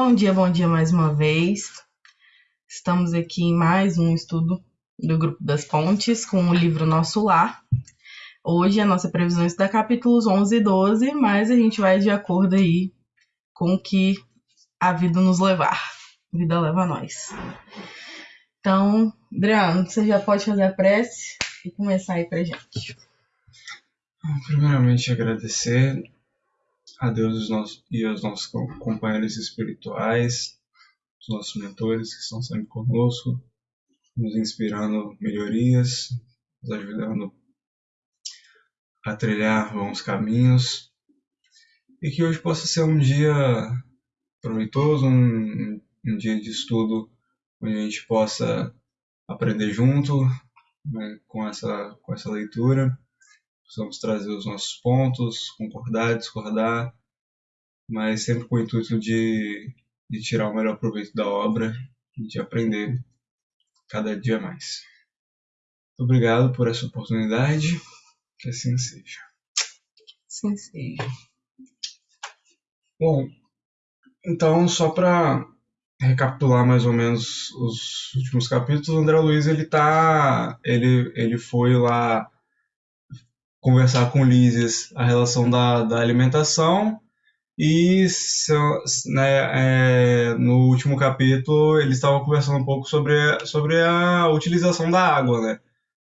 Bom dia, bom dia mais uma vez. Estamos aqui em mais um estudo do Grupo das Pontes com o livro Nosso Lar. Hoje a nossa previsão está capítulos 11 e 12, mas a gente vai de acordo aí com o que a vida nos levar. A vida leva a nós. Então, Adriano, você já pode fazer a prece e começar aí pra gente. Primeiramente, agradecer a Deus e aos nossos companheiros espirituais, os nossos mentores que estão sempre conosco, nos inspirando melhorias, nos ajudando a trilhar bons caminhos. E que hoje possa ser um dia proveitoso, um, um dia de estudo onde a gente possa aprender junto né, com, essa, com essa leitura possamos trazer os nossos pontos, concordar, discordar, mas sempre com o intuito de, de tirar o melhor proveito da obra e de aprender cada dia mais. Muito obrigado por essa oportunidade, que assim seja. Assim seja. Bom, então só para recapitular mais ou menos os últimos capítulos, o André Luiz ele tá, ele, ele foi lá conversar com Lísias a relação da, da alimentação e né, é, no último capítulo eles estavam conversando um pouco sobre, sobre a utilização da água, né?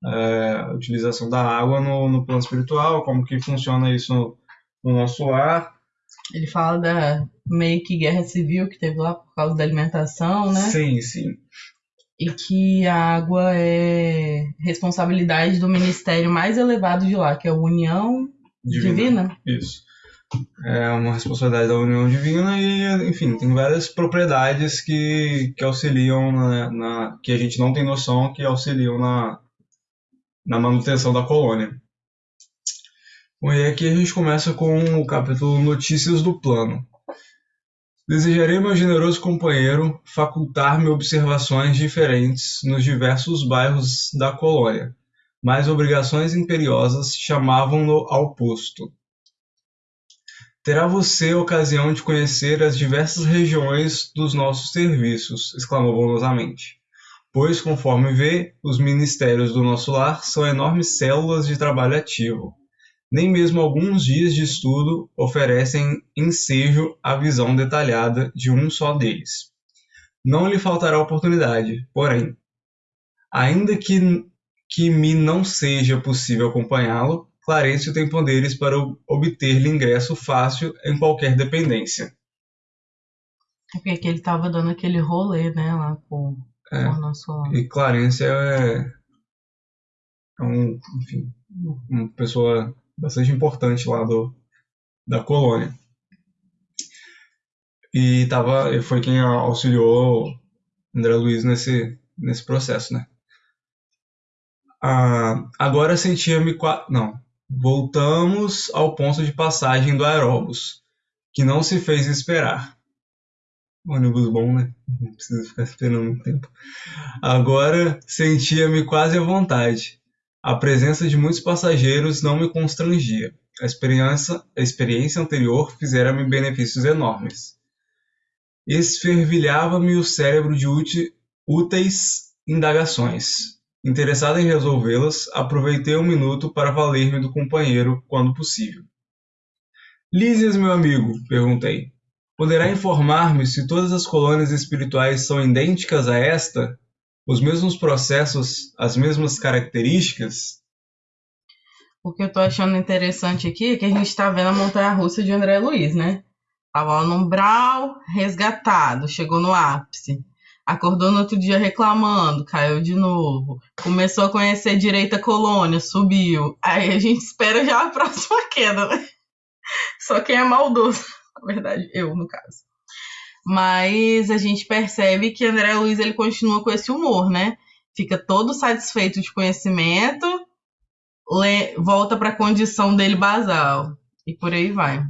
É, a utilização da água no, no plano espiritual, como que funciona isso no, no nosso lar. Ele fala da meio que guerra civil que teve lá por causa da alimentação, né? Sim, sim e que a água é responsabilidade do ministério mais elevado de lá, que é a União Divina. Divina. Isso. É uma responsabilidade da União Divina e, enfim, tem várias propriedades que, que auxiliam na, na que a gente não tem noção que auxiliam na, na manutenção da colônia. Bom, e aqui a gente começa com o capítulo Notícias do Plano. Desejarei meu generoso companheiro facultar-me observações diferentes nos diversos bairros da colônia, mas obrigações imperiosas chamavam-no ao posto. Terá você ocasião de conhecer as diversas regiões dos nossos serviços, exclamou bondosamente. Pois, conforme vê, os ministérios do nosso lar são enormes células de trabalho ativo nem mesmo alguns dias de estudo oferecem ensejo à visão detalhada de um só deles. Não lhe faltará oportunidade, porém, ainda que, que me não seja possível acompanhá-lo, Clarencio tem poderes para obter-lhe ingresso fácil em qualquer dependência. É porque ele estava dando aquele rolê, né, lá com, é, com o nosso... E Clarence é, é um, enfim, uma pessoa bastante importante lá do, da colônia. E tava, foi quem auxiliou André Luiz nesse, nesse processo, né? Ah, agora sentia-me... Não. Voltamos ao ponto de passagem do aeróbus, que não se fez esperar. Ônibus bom, né? Não precisa ficar esperando muito tempo. Agora sentia-me quase à vontade. A presença de muitos passageiros não me constrangia. A experiência, a experiência anterior fizera-me benefícios enormes. Esfervilhava-me o cérebro de úteis indagações. Interessado em resolvê-las, aproveitei um minuto para valer-me do companheiro, quando possível. Lísias, meu amigo, perguntei, poderá informar-me se todas as colônias espirituais são idênticas a esta? Os mesmos processos, as mesmas características? O que eu tô achando interessante aqui é que a gente tá vendo a montanha-russa de André Luiz, né? Tava lá no umbral, resgatado, chegou no ápice. Acordou no outro dia reclamando, caiu de novo. Começou a conhecer direita colônia, subiu. Aí a gente espera já a próxima queda, né? Só quem é maldoso, na verdade, eu, no caso mas a gente percebe que André Luiz ele continua com esse humor, né? Fica todo satisfeito de conhecimento, volta para a condição dele basal e por aí vai.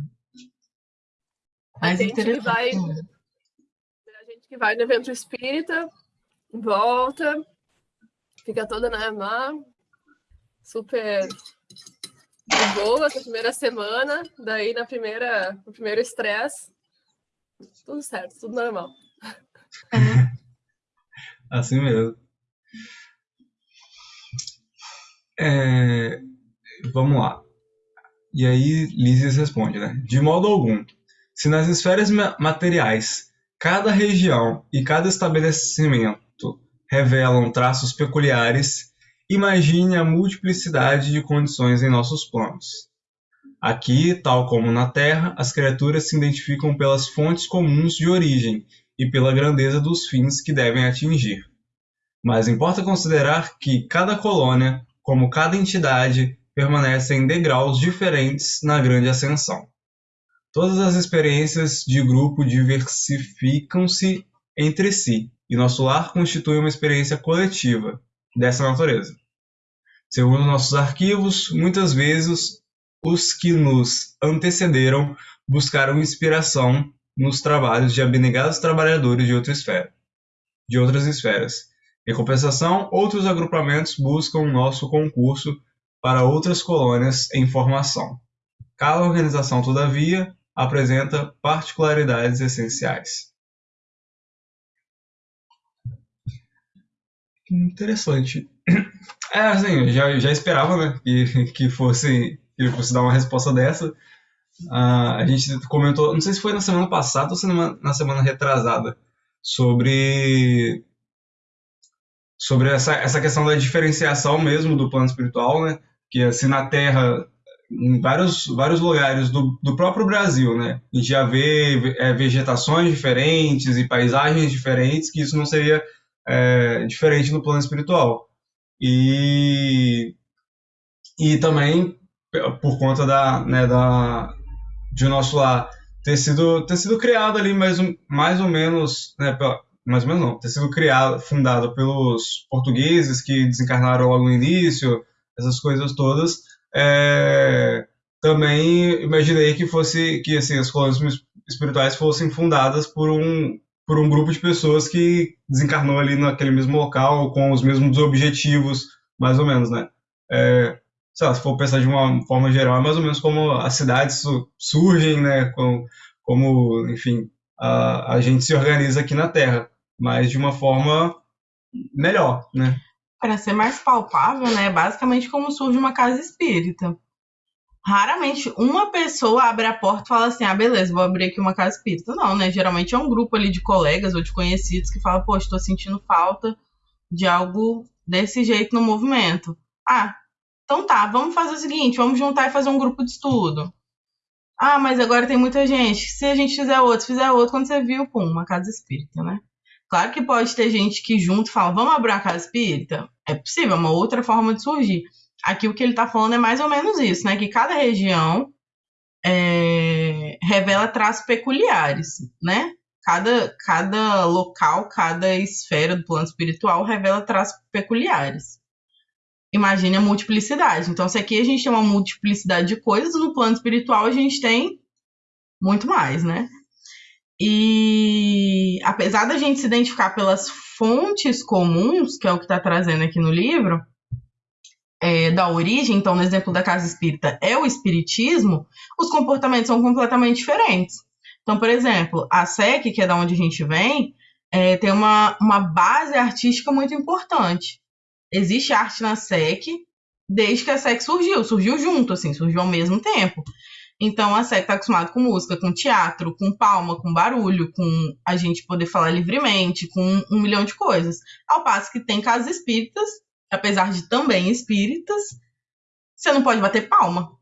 Mas a gente que vai, a gente que vai no evento espírita, volta, fica toda né, na super de boa essa primeira semana, daí na primeira, no primeiro estresse Tudo certo, tudo normal. assim mesmo. É, vamos lá. E aí Lises responde, né? De modo algum. Se nas esferas materiais cada região e cada estabelecimento revelam traços peculiares, imagine a multiplicidade de condições em nossos planos. Aqui, tal como na Terra, as criaturas se identificam pelas fontes comuns de origem e pela grandeza dos fins que devem atingir. Mas importa considerar que cada colônia, como cada entidade, permanece em degraus diferentes na grande ascensão. Todas as experiências de grupo diversificam-se entre si, e nosso lar constitui uma experiência coletiva dessa natureza. Segundo nossos arquivos, muitas vezes os que nos antecederam buscaram inspiração nos trabalhos de abnegados trabalhadores de outra esfera, de outras esferas. Em compensação, outros agrupamentos buscam nosso concurso para outras colônias em formação. Cada organização, todavia, apresenta particularidades essenciais. Interessante. É, assim, já, já esperava, né, que, que fosse que fosse dar uma resposta dessa. Uh, a gente comentou, não sei se foi na semana passada ou se na semana retrasada, sobre sobre essa, essa questão da diferenciação mesmo do plano espiritual, né? Que assim na Terra, em vários, vários lugares do, do próprio Brasil, né? A gente já vê é, vegetações diferentes e paisagens diferentes, que isso não seria é, diferente no plano espiritual. E, e também por conta da, né, da, de nosso lar ter sido, ter sido criado ali mais, mais ou menos, né, mais ou menos não, ter sido criado, fundado pelos portugueses que desencarnaram logo no início, essas coisas todas, é, também imaginei que fosse, que assim, as colônias espirituais fossem fundadas por um, por um grupo de pessoas que desencarnou ali naquele mesmo local, com os mesmos objetivos, mais ou menos, né? É, sei lá, se for pensar de uma forma geral, é mais ou menos como as cidades surgem, né? Como, como enfim, a, a gente se organiza aqui na Terra, mas de uma forma melhor, né? Para ser mais palpável, né? Basicamente como surge uma casa espírita. Raramente uma pessoa abre a porta e fala assim: ah, beleza, vou abrir aqui uma casa espírita. Não, né? Geralmente é um grupo ali de colegas ou de conhecidos que fala: pô, estou sentindo falta de algo desse jeito no movimento. Ah, então tá, vamos fazer o seguinte, vamos juntar e fazer um grupo de estudo. Ah, mas agora tem muita gente. Se a gente fizer outro, fizer outro, quando você viu, pum, uma casa espírita, né? Claro que pode ter gente que junto fala, vamos abrir uma casa espírita? É possível, é uma outra forma de surgir. Aqui o que ele está falando é mais ou menos isso, né? Que cada região é, revela traços peculiares, né? Cada, cada local, cada esfera do plano espiritual revela traços peculiares imagine a multiplicidade. Então, se aqui a gente tem uma multiplicidade de coisas, no plano espiritual a gente tem muito mais, né? E apesar da gente se identificar pelas fontes comuns, que é o que está trazendo aqui no livro, é, da origem, então no exemplo da casa espírita é o espiritismo, os comportamentos são completamente diferentes. Então, por exemplo, a SEC, que é da onde a gente vem, é, tem uma, uma base artística muito importante existe arte na SEC desde que a SEC surgiu, surgiu junto, assim, surgiu ao mesmo tempo. Então a SEC está acostumada com música, com teatro, com palma, com barulho, com a gente poder falar livremente, com um, milhão de coisas. Ao passo que tem casas espíritas, apesar de também espíritas, você não pode bater palma.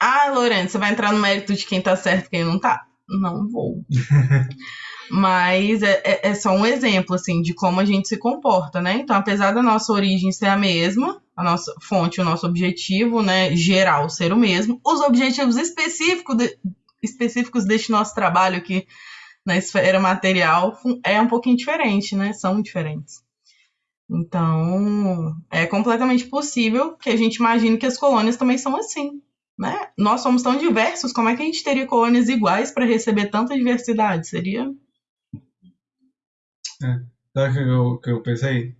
Ah, Lorena, você vai entrar no mérito de quem tá certo e quem não tá? Não vou. Mas é, é, é, só um exemplo, assim, de como a gente se comporta, né? Então, apesar da nossa origem ser a mesma, a nossa fonte, o nosso objetivo, né, geral ser o mesmo, os objetivos específicos, de, específicos deste nosso trabalho aqui na esfera material é um pouquinho diferente, né? São diferentes. Então, é completamente possível que a gente imagine que as colônias também são assim. Né? Nós somos tão diversos, como é que a gente teria colônias iguais para receber tanta diversidade? Seria é. Sabe o que eu, que eu pensei?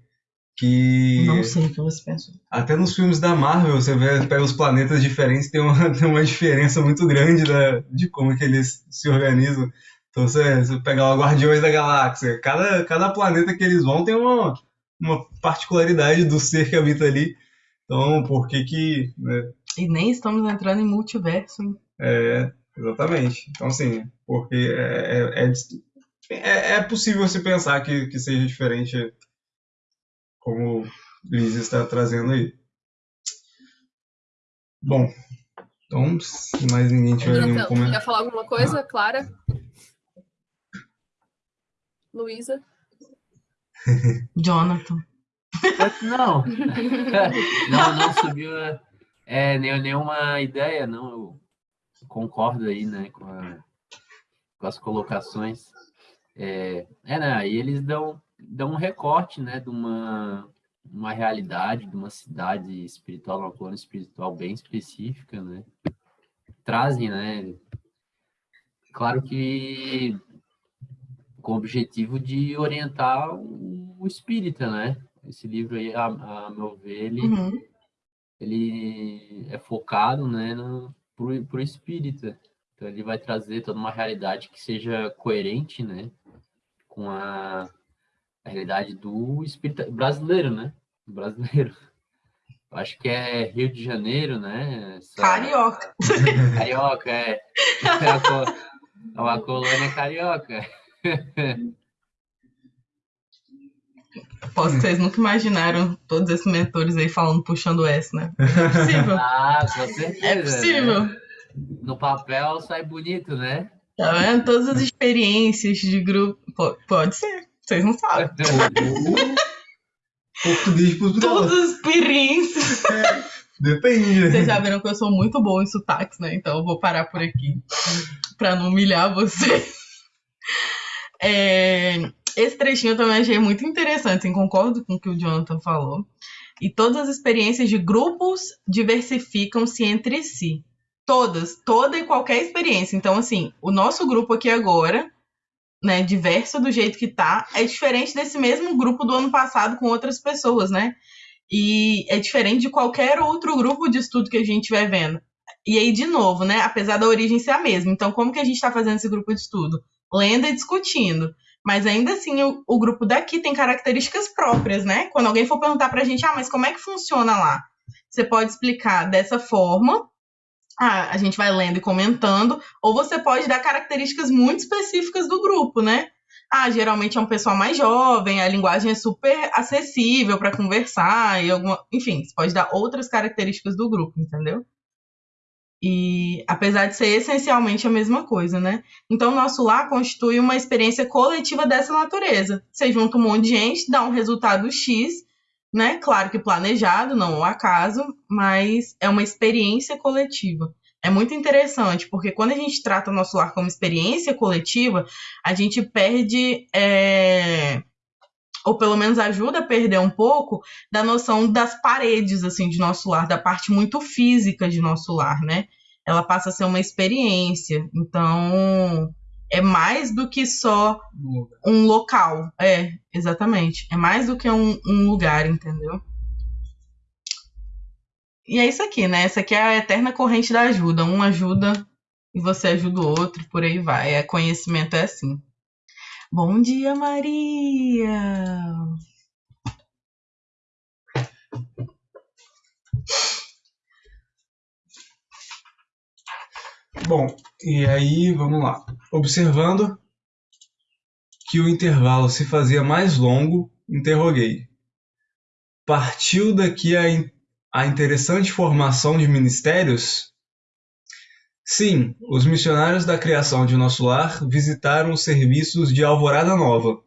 que Não sei o que você pensou. até nos filmes da Marvel você vê, pega os planetas diferentes, tem uma, tem uma diferença muito grande da, de como que eles se organizam. Então você, você pega lá Guardiões da Galáxia, cada, cada planeta que eles vão tem uma, uma particularidade do ser que habita ali. Então, por que que... né, E nem estamos entrando em multiverso, hein? É, exatamente. Então, assim, porque é, é, é, é- é possível se pensar que, que seja diferente como Liz está trazendo aí. Bom, então, se mais ninguém tiver nenhum Jonathan, comentário. quer falar alguma coisa? Clara? Luísa? Jonathan. Não. não, não subiu é, nenhuma ideia, não. Eu concordo aí, né, com, a- com as colocações. É, é, né, aí eles dão, dão um recorte, né, de uma, uma realidade, de uma cidade espiritual, uma colônia espiritual bem específica, né. Trazem, né, claro que com o objetivo de orientar o, o espírita, né? Esse livro aí, a, a meu ver, ele, Uhum. Ele é focado, né, no, pro, pro espírita. Então ele vai trazer toda uma realidade que seja coerente, né, com a, a realidade do espírita brasileiro, né? Brasileiro. Eu acho que é Rio de Janeiro, né? essa- Carioca. Carioca, é. É uma, é uma colônia carioca. Posso que vocês nunca imaginaram todos esses mentores aí falando, puxando S, né? É possível. Ah, com certeza. É né? possível. No papel sai bonito, né? Tá vendo? Todas as experiências de grupo. Po- Pode ser. Vocês não sabem. Português Portugal. Todas as experiências. Depende. Vocês já viram que eu sou muito boa em sotaques, né? Então eu vou parar por aqui. Pra não humilhar vocês. É, Esse trechinho eu também achei muito interessante, assim, concordo com o que o Jonathan falou. E todas as experiências de grupos diversificam-se entre si. Todas, toda e qualquer experiência. Então, assim, o nosso grupo aqui agora, né, diverso do jeito que tá, é diferente desse mesmo grupo do ano passado com outras pessoas, né? E é diferente de qualquer outro grupo de estudo que a gente vai vendo. E aí, de novo, né? Apesar da origem ser a mesma. Então, como que a gente está fazendo esse grupo de estudo? Lendo e discutindo. Mas ainda assim, o, o grupo daqui tem características próprias, né? Quando alguém for perguntar pra gente, ah, mas como é que funciona lá? Você pode explicar dessa forma. Ah, a gente vai lendo e comentando. Ou você pode dar características muito específicas do grupo, né? Ah, geralmente é um pessoal mais jovem, a linguagem é super acessível para conversar e alguma, enfim, você pode dar outras características do grupo, entendeu? E apesar de ser essencialmente a mesma coisa, né? Então, o nosso lar constitui uma experiência coletiva dessa natureza. Você junta um monte de gente, dá um resultado X, né? Claro que planejado, não ao acaso, mas é uma experiência coletiva. É muito interessante, porque quando a gente trata o nosso lar como experiência coletiva, a gente perde, é, ou pelo menos ajuda a perder um pouco, da noção das paredes, assim, de nosso lar, da parte muito física de nosso lar, né? Ela passa a ser uma experiência. Então, é mais do que só um local. É, exatamente. É mais do que um, um lugar, entendeu? E é isso aqui, né? Essa aqui é a eterna corrente da ajuda. Um ajuda e você ajuda o outro, por aí vai. É, conhecimento é assim. Bom dia, Maria! Bom, e aí vamos lá. Observando que o intervalo se fazia mais longo, interroguei. Partiu daqui a, in- a interessante formação de ministérios? Sim, os missionários da criação de nosso lar visitaram os serviços de Alvorada Nova,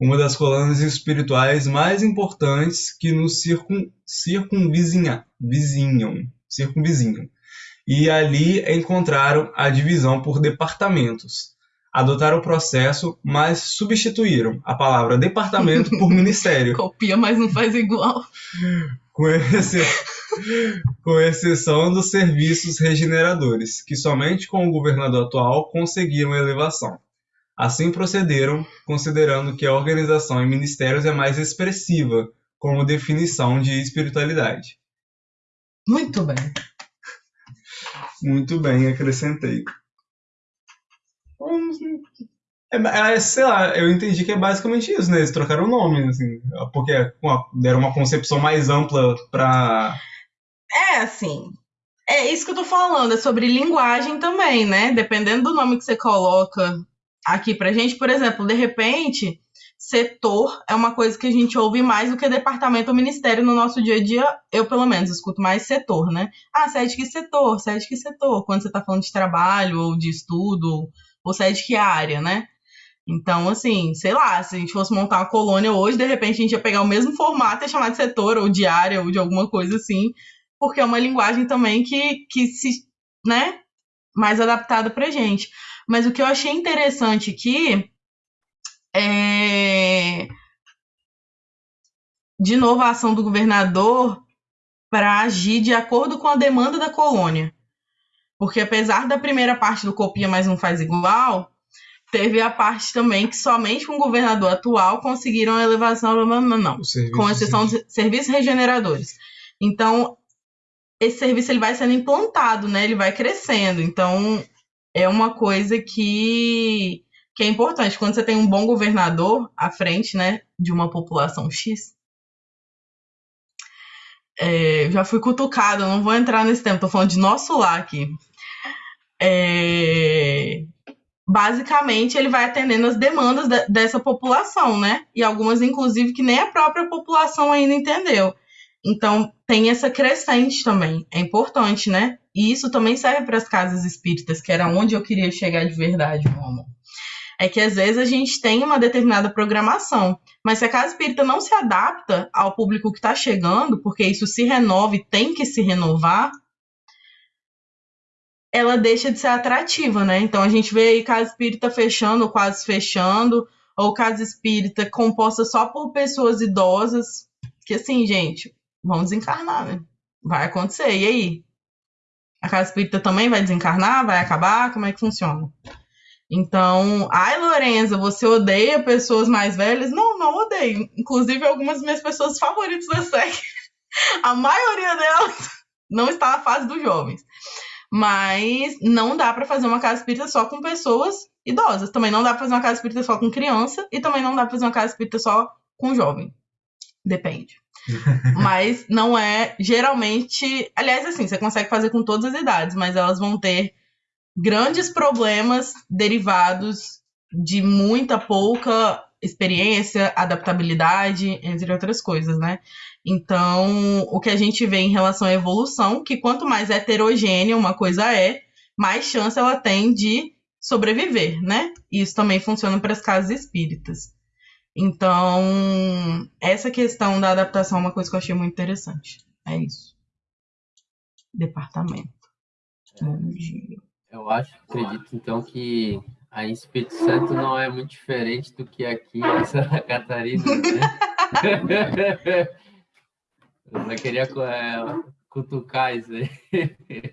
uma das colônias espirituais mais importantes que nos circun, circunvizinha, vizinham, circunvizinham e ali encontraram a divisão por departamentos. Adotaram o processo, mas substituíram a palavra departamento por ministério, Copia, mas não faz igual. com, exce- com exceção dos serviços regeneradores, que somente com o governador atual conseguiram elevação. Assim procederam, considerando que a organização em ministérios é mais expressiva, como definição de espiritualidade. Muito bem. Muito bem, acrescentei. É, é, sei lá, eu entendi que é basicamente isso, né? Eles trocaram o nome, assim, porque deram uma concepção mais ampla para. É, assim. É isso que eu tô falando, é sobre linguagem também, né? Dependendo do nome que você coloca aqui pra gente, por exemplo, de repente, setor é uma coisa que a gente ouve mais do que departamento ou ministério no nosso dia a dia. Eu, pelo menos, escuto mais setor, né? Ah, você é de que setor? Você é de que setor? Quando você tá falando de trabalho ou de estudo, ou você é de que área, né? Então, assim, sei lá, se a gente fosse montar uma colônia hoje, de repente a gente ia pegar o mesmo formato e chamar de setor, ou de área, ou de alguma coisa assim, porque é uma linguagem também que, que se, né, mais adaptada pra gente. Mas o que eu achei interessante aqui é. De novo, a ação do governador para agir de acordo com a demanda da colônia. Porque apesar da primeira parte do copia, mas não faz igual, teve a parte também que somente com o governador atual conseguiram a elevação, não, não, não com exceção de serviços regeneradores. Então, esse serviço ele vai sendo implantado, né? Ele vai crescendo. Então, é uma coisa que, que é importante. Quando você tem um bom governador à frente, né, de uma população X, é, já fui cutucado, não vou entrar nesse tempo, tô falando de nosso lar aqui. É, basicamente ele vai atendendo as demandas de, dessa população, né? E algumas, inclusive, que nem a própria população ainda entendeu. Então, tem essa crescente também. É importante, né? E isso também serve para as casas espíritas, que era onde eu queria chegar de verdade, meu amor. É que às vezes a gente tem uma determinada programação, mas se a casa espírita não se adapta ao público que está chegando, porque isso se renova e tem que se renovar, ela deixa de ser atrativa, né? Então a gente vê aí casa espírita fechando ou quase fechando, ou casa espírita composta só por pessoas idosas, que assim, gente, vão desencarnar, né? Vai acontecer, e aí? A casa espírita também vai desencarnar? Vai acabar? Como é que funciona? Então, ai, Lorenza, você odeia pessoas mais velhas? Não, não odeio. Inclusive, algumas das minhas pessoas favoritas da SEC, a maioria delas não está na fase dos jovens. Mas não dá para fazer uma casa espírita só com pessoas idosas. Também não dá para fazer uma casa espírita só com criança. E também não dá para fazer uma casa espírita só com jovem. Depende. mas não é geralmente. Aliás, assim, você consegue fazer com todas as idades, mas elas vão ter grandes problemas derivados de muita pouca experiência, adaptabilidade, entre outras coisas, né? Então, o que a gente vê em relação à evolução, que quanto mais heterogênea uma coisa é, mais chance ela tem de sobreviver, né? Isso também funciona para as casas espíritas. Então, essa questão da adaptação é uma coisa que eu achei muito interessante. É isso. Departamento. Dia. Eu acho, acredito, então, que a Espírito Santo não é muito diferente do que aqui em Santa Catarina, né? Eu só queria é, cutucar isso aí.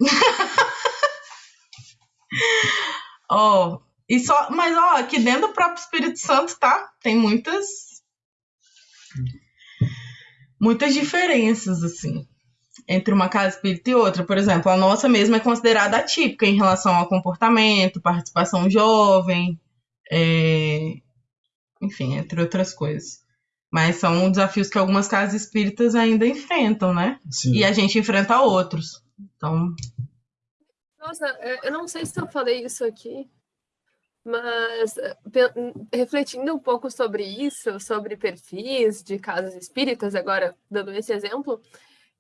oh, e só, mas ó, aqui dentro do próprio Espírito Santo, tá? Tem muitas muitas diferenças assim entre uma casa espírita e outra. Por exemplo, a nossa mesma é considerada atípica em relação ao comportamento, participação jovem, é... enfim, entre outras coisas. Mas são desafios que algumas casas espíritas ainda enfrentam, né? Sim. E a gente enfrenta outros. Então. Nossa, eu não sei se eu falei isso aqui, mas refletindo um pouco sobre isso, sobre perfis de casas espíritas, agora dando esse exemplo,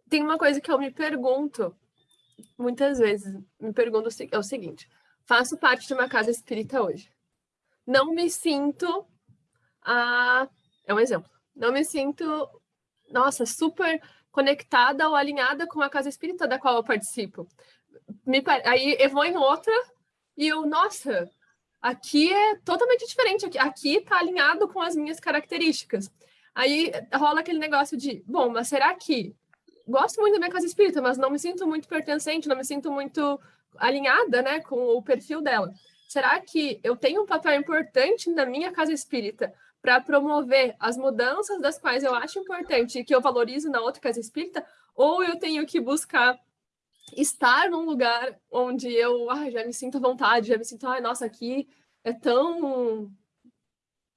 tem uma coisa que eu me pergunto muitas vezes, me pergunto é o seguinte: faço parte de uma casa espírita hoje. Não me sinto a é um exemplo não me sinto, nossa, super conectada ou alinhada com a casa espírita da qual eu participo. Me, aí eu vou em outra e eu, nossa, aqui é totalmente diferente, aqui, aqui tá alinhado com as minhas características. Aí rola aquele negócio de, bom, mas será que gosto muito da minha casa espírita, mas não me sinto muito pertencente, não me sinto muito alinhada, né, com o perfil dela. Será que eu tenho um papel importante na minha casa espírita para promover as mudanças das quais eu acho importante e que eu valorizo na outra casa espírita, ou eu tenho que buscar estar num lugar onde eu ah, já me sinto à vontade, já me sinto, ai, nossa, aqui é tão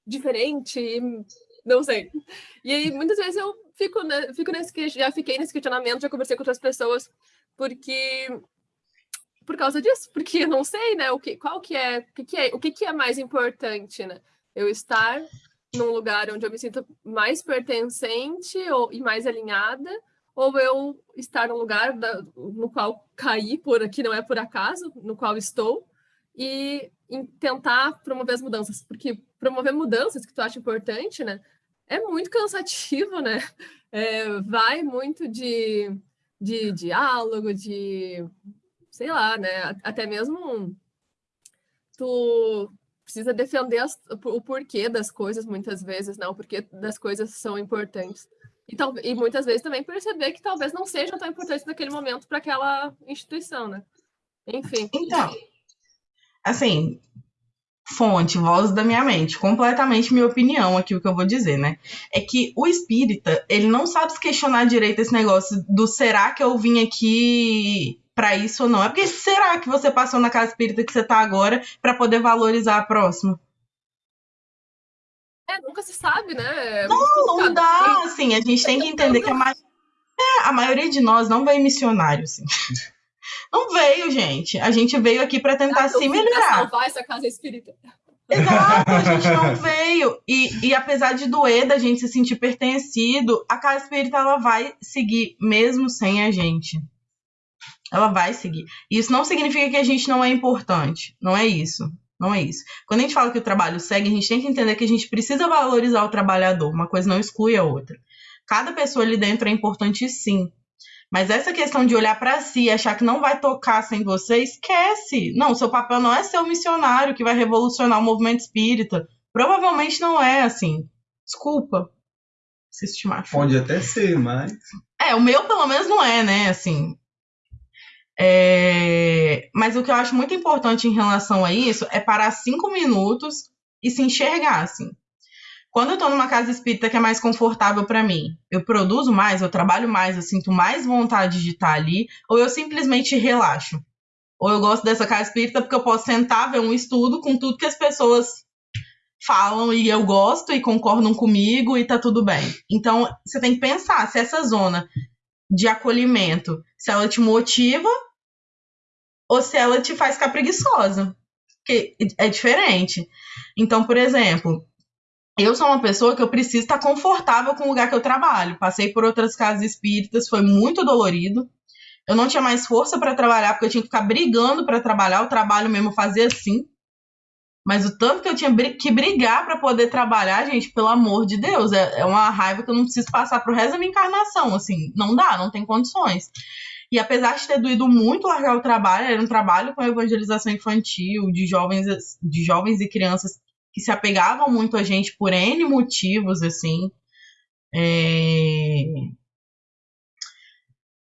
diferente, não sei. E aí, muitas vezes eu fico, né, fico nesse, já fiquei nesse questionamento, já conversei com outras pessoas, porque por causa disso, porque eu não sei, né, o que, qual que é, o que, que é, o que, que é mais importante, né? Eu estar num lugar onde eu me sinto mais pertencente ou, e mais alinhada, ou eu estar num lugar da, no qual caí por aqui não é por acaso, no qual estou, e tentar promover as mudanças, porque promover mudanças que tu acha importante, né, é muito cansativo, né? É, vai muito de, de diálogo, de sei lá, né? Até mesmo tu precisa defender as, o porquê das coisas muitas vezes, né? O porquê das coisas são importantes. E, e muitas vezes também perceber que talvez não sejam tão importantes naquele momento para aquela instituição, né? Enfim. Então, assim, fonte, voz da minha mente, completamente minha opinião aqui o que eu vou dizer, né? É que o espírita, ele não sabe se questionar direito esse negócio do será que eu vim aqui para isso ou não. É porque será que você passou na casa espírita que você tá agora para poder valorizar a próxima? É, nunca se sabe, né? É não, não dá, assim, a gente tem que entender que a, ma... é, a maioria de nós não veio missionário, assim. Não veio, gente. A gente veio aqui para tentar ah, se melhorar. salvar essa casa espírita. Exato, a gente não veio. E, e apesar de doer da gente se sentir pertencido, a casa espírita ela vai seguir mesmo sem a gente. Ela vai seguir. Isso não significa que a gente não é importante. Não é isso. Não é isso. Quando a gente fala que o trabalho segue, a gente tem que entender que a gente precisa valorizar o trabalhador. Uma coisa não exclui a outra. Cada pessoa ali dentro é importante sim. Mas essa questão de olhar para si e achar que não vai tocar sem você, esquece. Não, seu papel não é ser o missionário que vai revolucionar o movimento espírita. Provavelmente não é assim. Desculpa. Se estimar. Pode até ser, mas. É, o meu pelo menos não é, né? Assim, é... Mas o que eu acho muito importante em relação a isso é parar cinco minutos e se enxergar, assim. Quando eu tô numa casa espírita que é mais confortável para mim, eu produzo mais, eu trabalho mais, eu sinto mais vontade de estar ali, ou eu simplesmente relaxo. Ou eu gosto dessa casa espírita porque eu posso sentar, ver um estudo com tudo que as pessoas falam e eu gosto e concordam comigo e tá tudo bem. Então, você tem que pensar se essa zona de acolhimento, se ela te motiva ou se ela te faz ficar preguiçosa. Que é diferente. Então, por exemplo, eu sou uma pessoa que eu preciso estar confortável com o lugar que eu trabalho. Passei por outras casas espíritas, foi muito dolorido. Eu não tinha mais força para trabalhar, porque eu tinha que ficar brigando para trabalhar. O trabalho mesmo fazia assim. Mas o tanto que eu tinha que brigar para poder trabalhar, gente, pelo amor de Deus, é, é uma raiva que eu não preciso passar pro resto da minha encarnação. Assim, não dá, não tem condições. E apesar de ter doído muito largar o trabalho, era um trabalho com evangelização infantil, de jovens, de jovens e crianças que se apegavam muito a gente por N motivos, assim. É...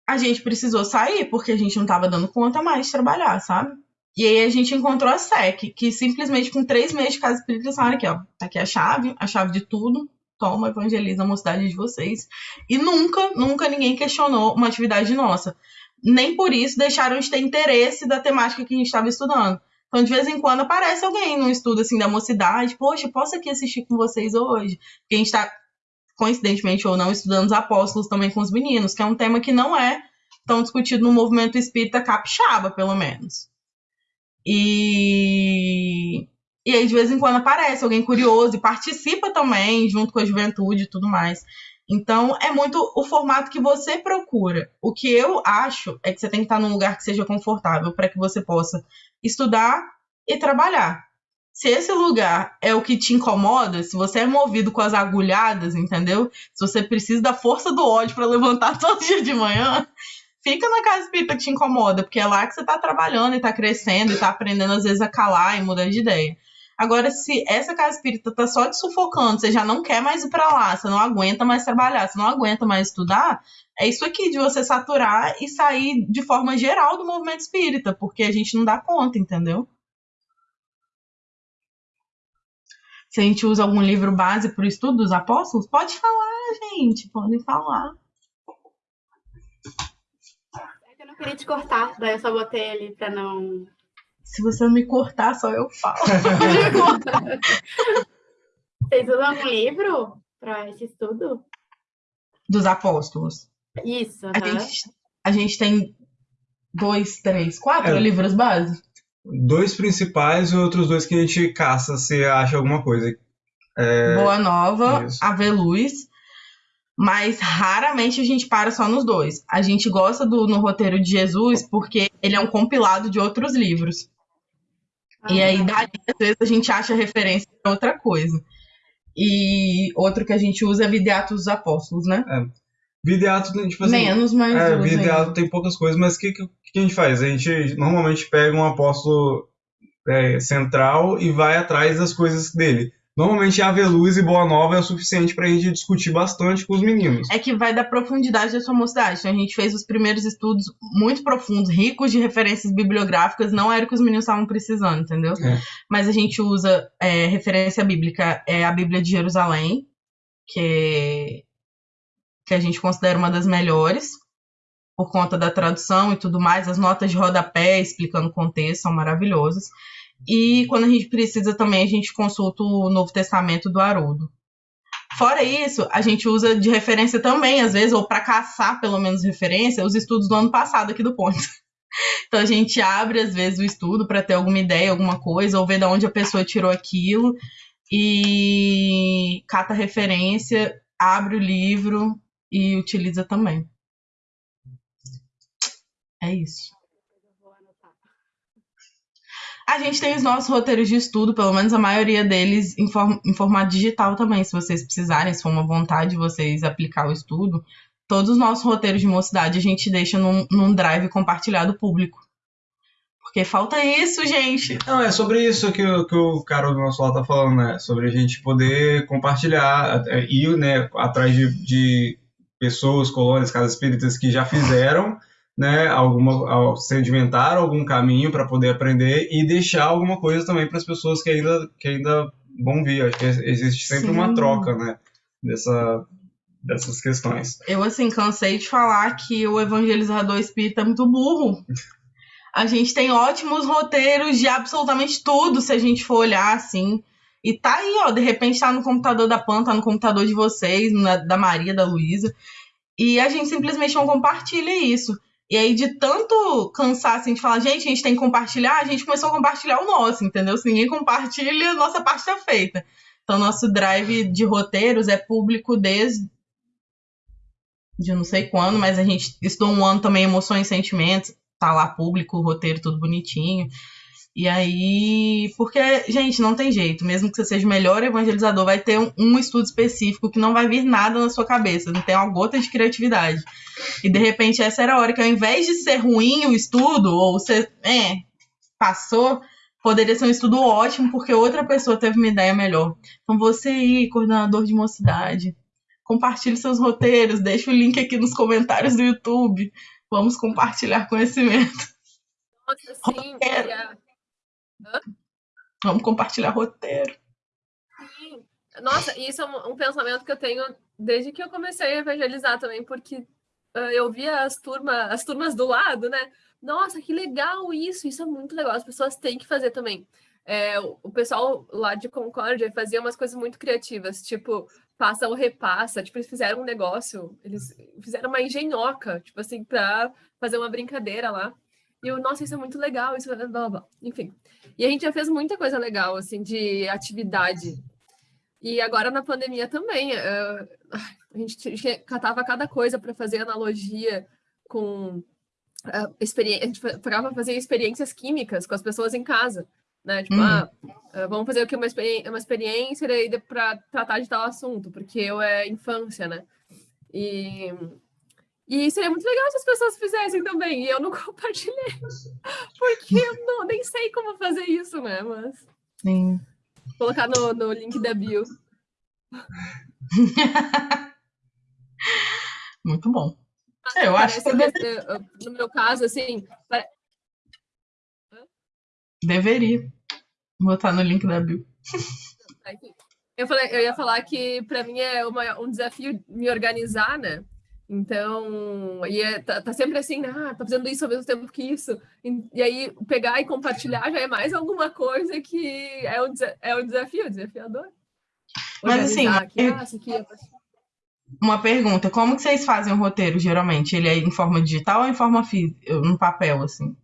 A gente precisou sair porque a gente não estava dando conta mais de trabalhar, sabe? E aí a gente encontrou a SEC, que simplesmente com três meses de casa espírita disseram aqui, ó, tá aqui a chave, a chave de tudo, toma, evangeliza a mocidade de vocês. E nunca, nunca ninguém questionou uma atividade nossa. Nem por isso deixaram de ter interesse da temática que a gente estava estudando. Então, de vez em quando aparece alguém no estudo assim da mocidade, poxa, posso aqui assistir com vocês hoje? Porque a gente está, coincidentemente ou não, estudando os apóstolos também com os meninos, que é um tema que não é tão discutido no movimento espírita capixaba, pelo menos. E e aí, de vez em quando, aparece alguém curioso e participa também, junto com a juventude e tudo mais. Então, é muito o formato que você procura. O que eu acho é que você tem que estar num lugar que seja confortável para que você possa estudar e trabalhar. Se esse lugar é o que te incomoda, se você é movido com as agulhadas, entendeu? Se você precisa da força do ódio para levantar todo dia de manhã, fica na casa espírita que te incomoda, porque é lá que você está trabalhando e está crescendo e está aprendendo às vezes a calar e mudar de ideia. Agora, se essa casa espírita tá só te sufocando, você já não quer mais ir para lá, você não aguenta mais trabalhar, você não aguenta mais estudar, é isso aqui de você saturar e sair de forma geral do movimento espírita, porque a gente não dá conta, entendeu? se a gente usa algum livro base para o estudo dos apóstolos, pode falar, gente, podem falar. É eu não queria te cortar, daí eu só botei ali para não. Se você me cortar, só eu falo. Vocês usam algum livro para esse estudo? Dos apóstolos. Isso. A, gente, a gente tem dois, três, quatro É. livros base. Dois principais e outros dois que a gente caça se acha alguma coisa. Boa Nova, isso. Ave Luz. Mas raramente a gente para só nos dois. A gente gosta do No Roteiro de Jesus porque ele é um compilado de outros livros. E aí, daí, às vezes, a gente acha referência para outra coisa. E outro que a gente usa é Vida Atos dos Apóstolos, né? Vida e ato, tipo assim. Menos, mas. É, usa vida e ainda. ato tem poucas coisas, mas o que, que, que a gente faz? A gente normalmente pega um apóstolo é, central e vai atrás das coisas dele. Normalmente Ave Luz e Boa Nova é o suficiente pra gente discutir bastante com os meninos. É que vai da profundidade da sua mocidade. Então, a gente fez os primeiros estudos muito profundos, ricos de referências bibliográficas, não era o que os meninos estavam precisando, entendeu? É. Mas a gente usa é, referência bíblica, é a Bíblia de Jerusalém, que, que a gente considera uma das melhores, por conta da tradução e tudo mais. As notas de rodapé explicando o contexto são maravilhosas. E quando a gente precisa também, a gente consulta o Novo Testamento do Haroldo. Fora isso, a gente usa de referência também, às vezes, ou para caçar pelo menos referência, os estudos do ano passado aqui do Ponte. Então a gente abre, às vezes, o estudo para ter alguma ideia, alguma coisa, ou ver de onde a pessoa tirou aquilo, e cata referência, abre o livro e utiliza também. É isso. A gente tem os nossos roteiros de estudo, pelo menos a maioria deles em, em formato digital também, se vocês precisarem, se for uma vontade de vocês aplicar o estudo. Todos os nossos roteiros de mocidade a gente deixa num, num drive compartilhado público. Porque falta isso, gente. Não, é sobre isso que, o- que o cara do nosso lado tá falando, né? Sobre a gente poder compartilhar, ir né, atrás de, de pessoas, colônias, casas espíritas que já fizeram, né? Alguma, sedimentaram algum caminho para poder aprender e deixar alguma coisa também para as pessoas que ainda, que ainda vão vir. Acho que existe sempre Sim. uma troca, né? Dessa, dessas questões. Eu, assim, cansei de falar que o evangelizador espírita é muito burro. A gente tem ótimos roteiros de absolutamente tudo, se a gente for olhar assim. E tá aí, ó, de repente tá no computador da Pan, tá no computador de vocês, na- da Maria, da Luísa. E a gente simplesmente não compartilha isso. E aí, de tanto cansar, assim, de falar, gente, a gente tem que compartilhar, a gente começou a compartilhar o nosso, entendeu? Se ninguém compartilha, nossa parte tá feita. Então, nosso drive de roteiros é público desde de não sei quando, mas a gente estudou um ano também emoções e sentimentos, tá lá público, roteiro tudo bonitinho. E aí, porque, gente, não tem jeito, mesmo que você seja o melhor evangelizador, vai ter um, um estudo específico que não vai vir nada na sua cabeça, não tem uma gota de criatividade. E de repente essa era a hora que ao invés de ser ruim o estudo, ou ser, é, passou, poderia ser um estudo ótimo, porque outra pessoa teve uma ideia melhor. Então você aí, coordenador de mocidade, compartilhe seus roteiros, deixa o link aqui nos comentários do YouTube. Vamos compartilhar conhecimento. Nossa, sim. Vamos compartilhar roteiro. Sim. Nossa, isso é um, um pensamento que eu tenho desde que eu comecei a evangelizar também, porque ah, eu via as, turma, as turmas do lado, né? Nossa, que legal isso, isso é muito legal, as pessoas têm que fazer também. É, o, pessoal lá de Concórdia fazia umas coisas muito criativas, tipo, passa ou repassa, tipo, eles fizeram um negócio, eles fizeram uma engenhoca, tipo assim, pra fazer uma brincadeira lá. E eu, nossa, isso é muito legal, isso é blá, blá, blá. Enfim. E a gente já fez muita coisa legal, assim, de atividade. E agora na pandemia também, eh, a gente catava cada coisa para fazer analogia com experiência, a gente fazer experiências químicas com as pessoas em casa, né? Tipo, Uhum. ah, ah, vamos fazer aqui uma, experi uma experiência para tratar de tal assunto, porque eu é infância, né? E, e seria muito legal se as pessoas fizessem também, e eu não compartilhei, porque eu não, nem sei como fazer isso, né? Mas Sim. vou colocar no, no link da bio. Muito bom. É, eu acho que Parece que, eh, no meu caso, assim, pare- deveria botar no link da Bill. Tá. Eu, falei, eu ia falar que para mim é uma, um desafio me organizar, né? Então, e é, tá, tá, sempre assim, ah, tá fazendo isso ao mesmo tempo que isso. E, e, aí, pegar e compartilhar já é mais alguma coisa que é um, é um desafio, desafiador. Mas assim, aqui, ah, aqui é... uma pergunta, como que vocês fazem o roteiro, geralmente? Ele é em forma digital ou em forma física, no papel, assim?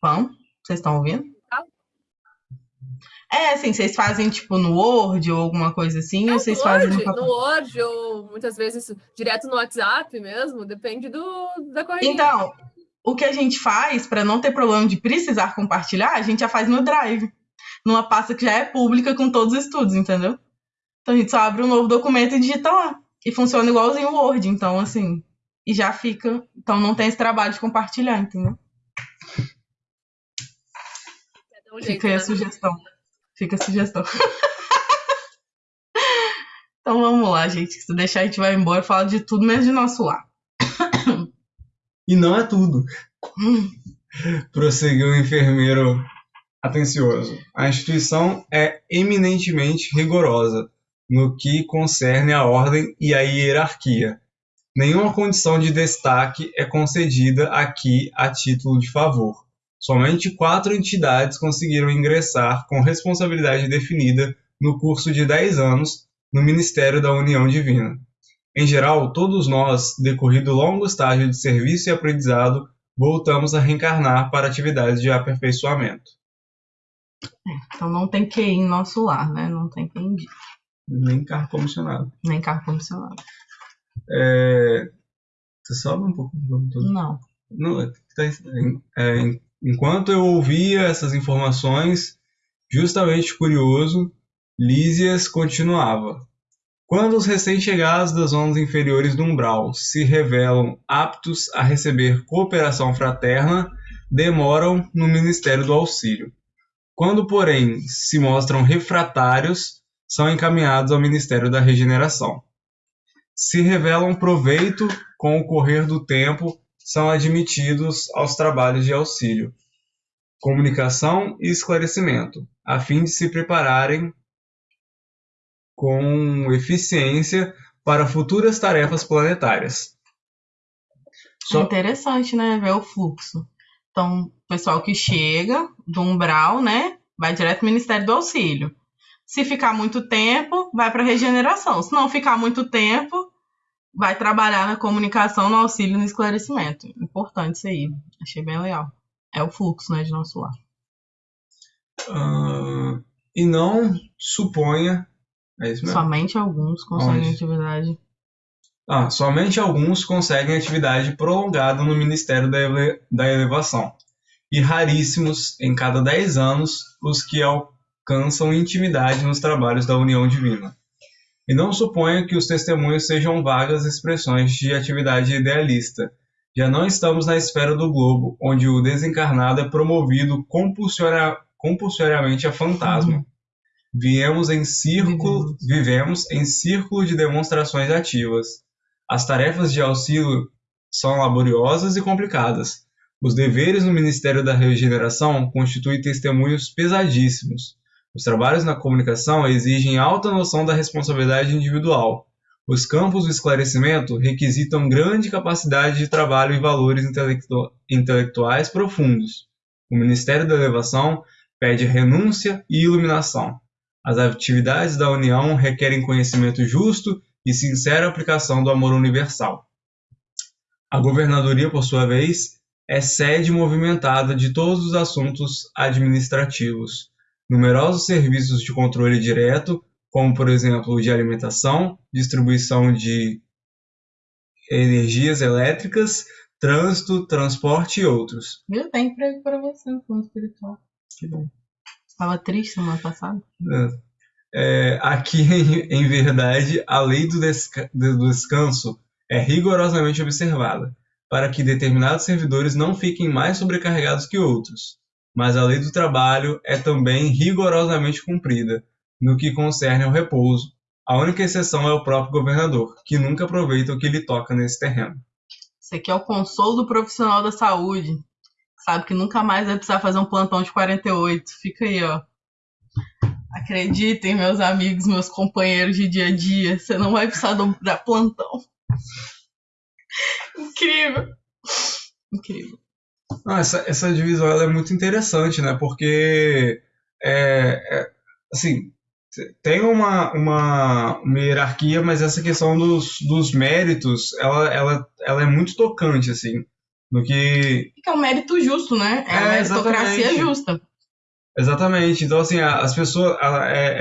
Pão? Vocês estão ouvindo? É, assim, vocês fazem tipo no Word ou alguma coisa assim, é, ou vocês no fazem Word, no, no Word ou muitas vezes direto no WhatsApp mesmo, depende do da corrida. Então, o que a gente faz para não ter problema de precisar compartilhar, a gente já faz no Drive, numa pasta que já é pública com todos os estudos, entendeu? Então a gente só abre um novo documento e digita lá. E funciona igualzinho o Word, então assim, e já fica, então não tem esse trabalho de compartilhar, entendeu? Um jeito, Fica aí né? a sugestão. Fica a sugestão. então vamos lá, gente. Se deixar, a gente vai embora e falar de tudo menos de nosso lar. E não é tudo. Prosseguiu o enfermeiro atencioso. A instituição é eminentemente rigorosa no que concerne a ordem e a hierarquia. Nenhuma condição de destaque é concedida aqui a título de favor. Somente quatro entidades conseguiram ingressar com responsabilidade definida no curso de 10 anos no Ministério da União Divina. Em geral, todos nós, decorrido longo estágio de serviço e aprendizado, voltamos a reencarnar para atividades de aperfeiçoamento. É, então não tem QI em nosso lar, né? Não tem quem indica. Nem carro comissionado. Nem carro comissionado. É... Você sobe um pouco? Não. Não, é, tá é, Enquanto eu ouvia essas informações, justamente curioso, Lísias continuava. Quando os recém-chegados das zonas inferiores do umbral se revelam aptos a receber cooperação fraterna, demoram no Ministério do Auxílio. Quando, porém, se mostram refratários, são encaminhados ao Ministério da Regeneração. Se revelam proveito com o correr do tempo são admitidos aos trabalhos de auxílio, comunicação e esclarecimento, a fim de se prepararem com eficiência para futuras tarefas planetárias. Só... É interessante, né, ver o fluxo. Então, o pessoal que chega do umbral, né, vai direto ao Ministério do Auxílio. Se ficar muito tempo, vai para regeneração. Se não ficar muito tempo, vai trabalhar na comunicação, no auxílio e no esclarecimento. Importante isso aí. Achei bem legal. É o fluxo, né, de nosso lar. Uh, e não suponha. É isso mesmo? Somente alguns conseguem Onde? atividade. Ah, somente alguns conseguem atividade prolongada no Ministério da, Ele da Elevação. E raríssimos, em cada 10 anos, os que alcançam intimidade nos trabalhos da União Divina. E não suponha que os testemunhos sejam vagas expressões de atividade idealista. Já não estamos na esfera do globo, onde o desencarnado é promovido compulsoriamente a fantasma. Uhum. Viemos em círculo, vivemos em círculo de demonstrações ativas. As tarefas de auxílio são laboriosas e complicadas. Os deveres no Ministério da Regeneração constituem testemunhos pesadíssimos. Os trabalhos na comunicação exigem alta noção da responsabilidade individual. Os campos do esclarecimento requisitam grande capacidade de trabalho e valores intelectu intelectuais profundos. O Ministério da Elevação pede renúncia e iluminação. As atividades da União requerem conhecimento justo e sincera aplicação do amor universal. A governadoria, por sua vez, é sede movimentada de todos os assuntos administrativos numerosos serviços de controle direto, como por exemplo de alimentação, distribuição de energias elétricas, trânsito, transporte e outros. Viu? Tem emprego para você no plano espiritual. Que bom. Estava triste semana passada. É. É, aqui, em, em, verdade, a lei do, desca do descanso é rigorosamente observada, para que determinados servidores não fiquem mais sobrecarregados que outros mas a lei do trabalho é também rigorosamente cumprida no que concerne ao repouso. A única exceção é o próprio governador, que nunca aproveita o que lhe toca nesse terreno. Isso aqui é o consolo do profissional da saúde. sabe que nunca mais vai precisar fazer um plantão de 48. Fica aí, ó. Acreditem, meus amigos, meus companheiros de dia a dia, você não vai precisar dar plantão. Incrível. Incrível. Ah, essa, essa divisão ela é muito interessante, né? Porque, é, é, assim, tem uma, uma, uma, hierarquia, mas essa questão dos, dos méritos, ela, ela, ela é muito tocante, assim. No que... que é um mérito justo, né? É, é a meritocracia exatamente. justa. Exatamente. Então, assim, as pessoas... É,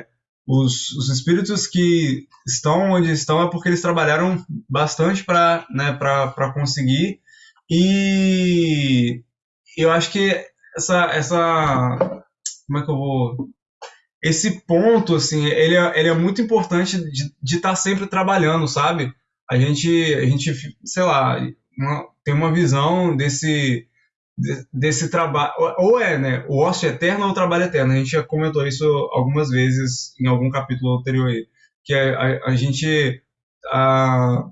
é, os, os espíritos que estão onde estão é porque eles trabalharam bastante para né, conseguir. E eu acho que essa, essa. Como é que eu vou. Esse ponto, assim, ele é, ele é muito importante de estar tá sempre trabalhando, sabe? A gente, a gente sei lá, uma, tem uma visão desse, desse trabalho. Ou é, né? O ócio eterno ou o trabalho eterno. A gente já comentou isso algumas vezes em algum capítulo anterior aí. Que é, a, a gente a,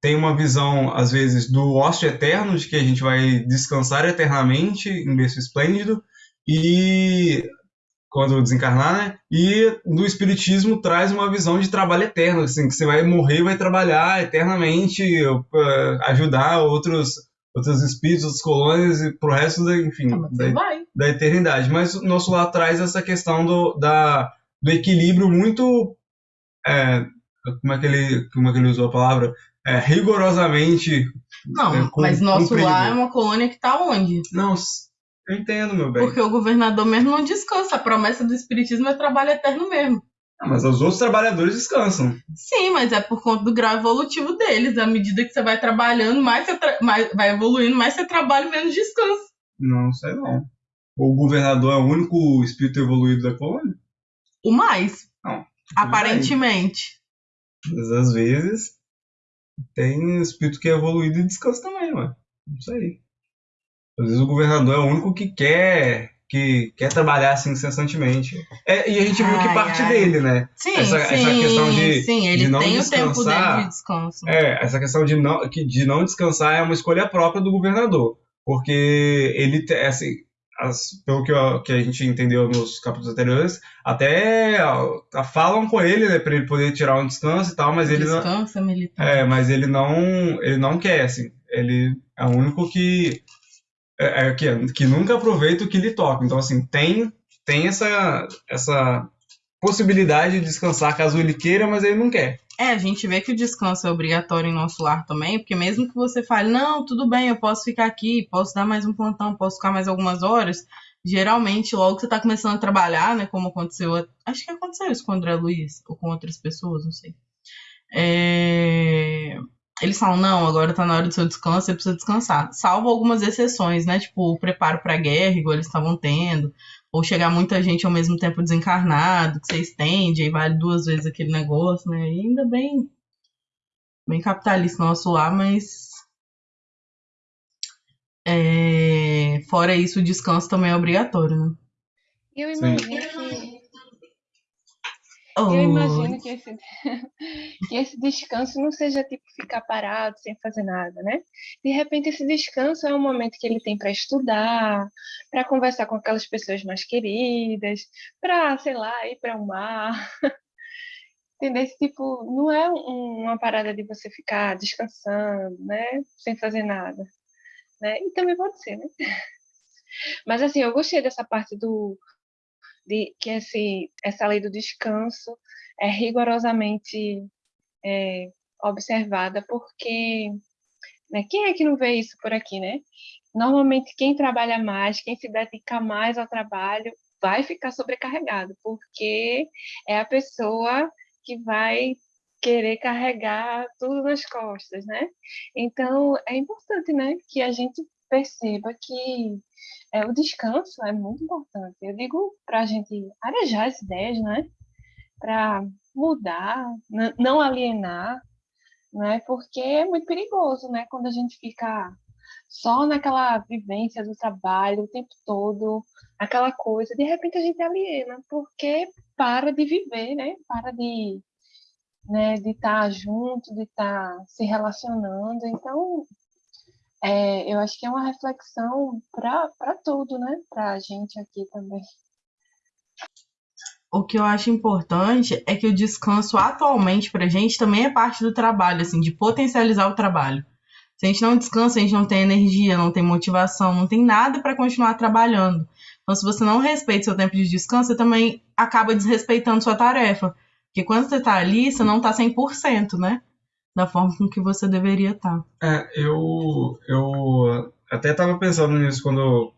tem uma visão, às vezes, do ócio eterno, de que a gente vai descansar eternamente em berço esplêndido. E quando desencarnar, né? E do espiritismo traz uma visão de trabalho eterno, assim, que você vai morrer e vai trabalhar eternamente, uh, ajudar outros outros espíritos, outras colônias e pro resto da, enfim, ah, da, da, eternidade. Mas o nosso lá traz essa questão do, da, do equilíbrio muito é, como é que ele como é que ele usou a palavra? É, rigorosamente não, é, com, mas nosso lá é uma colônia que está onde? Não, eu entendo, meu bem. Porque o governador mesmo não descansa. A promessa do espiritismo é trabalho eterno mesmo. Ah, mas os outros trabalhadores descansam. Sim, mas é por conta do grau evolutivo deles. À medida que você vai trabalhando, mais você tra mais, vai evoluindo, mais você trabalha, menos descansa. Não sei não. O governador é o único espírito evoluído da colônia? O mais. Não. Aparentemente. Mas às vezes tem espírito que é evoluído e descansa também, mano. Não sei. Às vezes o governador é o único que quer que quer trabalhar assim incessantemente. É, e a gente viu que parte ai. dele, né? Sim, essa, sim, essa questão de, sim, ele de não tem descansar, o tempo dele de descanso. É, essa questão de não, que, de não descansar é uma escolha própria do governador. Porque ele, assim, as, pelo que, eu, que, a gente entendeu nos capítulos anteriores, até ó, falam com ele, né, para ele poder tirar um descanso e tal, mas ele Descansa, não. Militar. É, mas ele não, ele não quer, assim. Ele é o único que é, é, que, que nunca aproveita o que lhe toca. Então, assim, tem, tem essa, essa possibilidade de descansar caso ele queira, mas ele não quer. É, a gente vê que o descanso é obrigatório em nosso lar também, porque mesmo que você fale, não, tudo bem, eu posso ficar aqui, posso dar mais um plantão, posso ficar mais algumas horas, geralmente, logo que você tá começando a trabalhar, né, como aconteceu, acho que aconteceu isso com o André Luiz, ou com outras pessoas, não sei. É, eles falam, não, agora tá na hora do seu descanso, você precisa descansar. Salvo algumas exceções, né? Tipo, o preparo pra guerra, igual eles estavam tendo. Ou chegar muita gente ao mesmo tempo desencarnado, que você estende, aí vale duas vezes aquele negócio, né? E ainda bem, bem capitalista nosso lá, mas. É... Fora isso, o descanso também é obrigatório, né? Eu imagino Sim. Oh. Eu imagino que esse, que esse descanso não seja tipo ficar parado sem fazer nada, né? De repente, esse descanso é um momento que ele tem para estudar, para conversar com aquelas pessoas mais queridas, para, sei lá, ir para o mar. Entendeu? Esse tipo, não é um, uma parada de você ficar descansando, né? Sem fazer nada. Né? E também pode ser, né? Mas assim, eu gostei dessa parte do, de que esse, essa lei do descanso é rigorosamente é, observada, porque né, quem é que não vê isso por aqui, né? Normalmente quem trabalha mais, quem se dedica mais ao trabalho, vai ficar sobrecarregado, porque é a pessoa que vai querer carregar tudo nas costas, né? Então é importante, né, que a gente perceba que é, o descanso é muito importante. Eu digo para a gente arejar as ideias, né? Para mudar, não alienar, né? Porque é muito perigoso, né? Quando a gente fica só naquela vivência do trabalho o tempo todo, aquela coisa, de repente a gente aliena, porque para de viver, né? Para de né, de estar tá junto, de estar tá se relacionando. Então, É, eu acho que é uma reflexão para tudo, né? Para a gente aqui também. O que eu acho importante é que o descanso atualmente pra gente também é parte do trabalho, assim, de potencializar o trabalho. Se a gente não descansa, a gente não tem energia, não tem motivação, não tem nada para continuar trabalhando. Então, se você não respeita seu tempo de descanso, você também acaba desrespeitando sua tarefa. Porque quando você tá ali, você não tá 100%, né? Da forma com que você deveria estar. É, eu, eu até tava pensando nisso quando,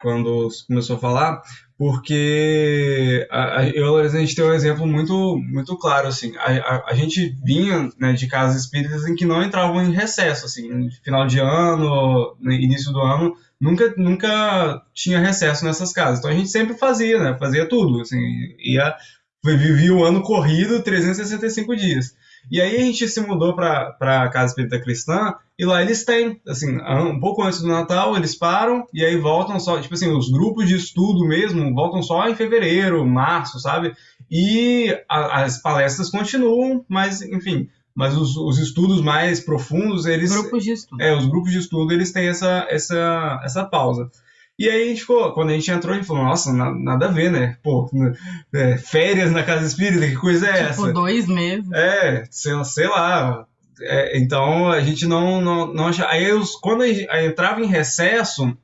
quando começou a falar, porque a, eu, a gente tem um exemplo muito, muito claro, assim, a, a, a gente vinha né, de casas espíritas em que não entravam em recesso, assim, final de ano, no início do ano, nunca, nunca tinha recesso nessas casas, então a gente sempre fazia, né, fazia tudo, assim, ia, vivia o ano corrido, 365 dias. E aí a gente se mudou para a Casa Espírita Cristã e lá eles têm, assim, um pouco antes do Natal eles param e aí voltam só, tipo assim, os grupos de estudo mesmo voltam só em fevereiro, março, sabe? E a, as palestras continuam, mas enfim, mas os, os, estudos mais profundos, eles... Grupos de estudo. É, os grupos de estudo, eles têm essa, essa, essa pausa. E aí a gente ficou, quando a gente entrou, a gente falou, nossa, na, nada a ver, né? Pô, é, férias na casa espírita, que coisa é tipo, essa? Tipo, dois meses. É, sei, sei lá. É, então a gente não, não, não achava. Aí eu, quando a gente entrava em recesso,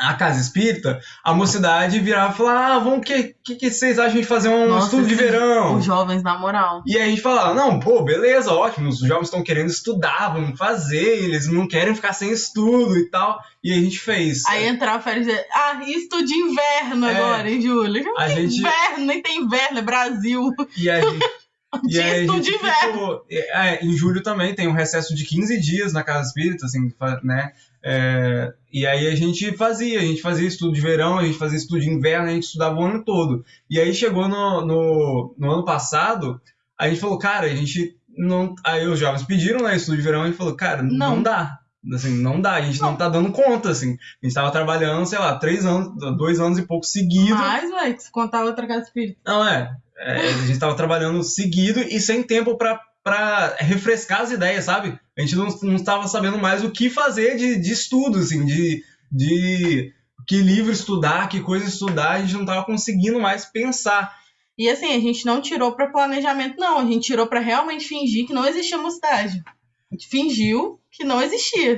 a casa espírita, a mocidade virava e falava: Ah, vamos, que, que, que vocês acham de fazer um Nossa, estudo de verão? Os jovens, na moral. E aí a gente falava: Não, pô, beleza, ótimo, os jovens estão querendo estudar, vamos fazer, eles não querem ficar sem estudo e tal. E a gente fez. Aí entrava férias e ah, estudo de inverno É. agora, em julho. A gente- inverno, nem tem inverno, é Brasil. E a gente. E aí a estudo de gente inverno. ficou, é, em julho também tem um recesso de 15 dias na Casa Espírita, assim, né? É, e aí a gente fazia, a gente fazia estudo de verão, a gente fazia estudo de inverno, a gente estudava o ano todo. E aí chegou no, no, no ano passado, a gente falou, cara, a gente não. Aí os jovens pediram né, estudo de verão, a gente falou, cara, não, Não. dá. Assim, não dá, a gente não. tá dando conta, assim. A gente tava trabalhando, sei lá, três anos, dois anos e pouco seguidos. Mas, velho, que se contar outra casa espírita. Não, é. É, a gente tava trabalhando seguido e sem tempo pra, pra refrescar as ideias, sabe? A gente não, não tava sabendo mais o que fazer de, de estudo, assim, de, de que livro estudar, que coisa estudar, a gente não tava conseguindo mais pensar. E assim, a gente não tirou pra planejamento, não. A gente tirou pra realmente fingir que não existia mocidade. A gente fingiu que não existia.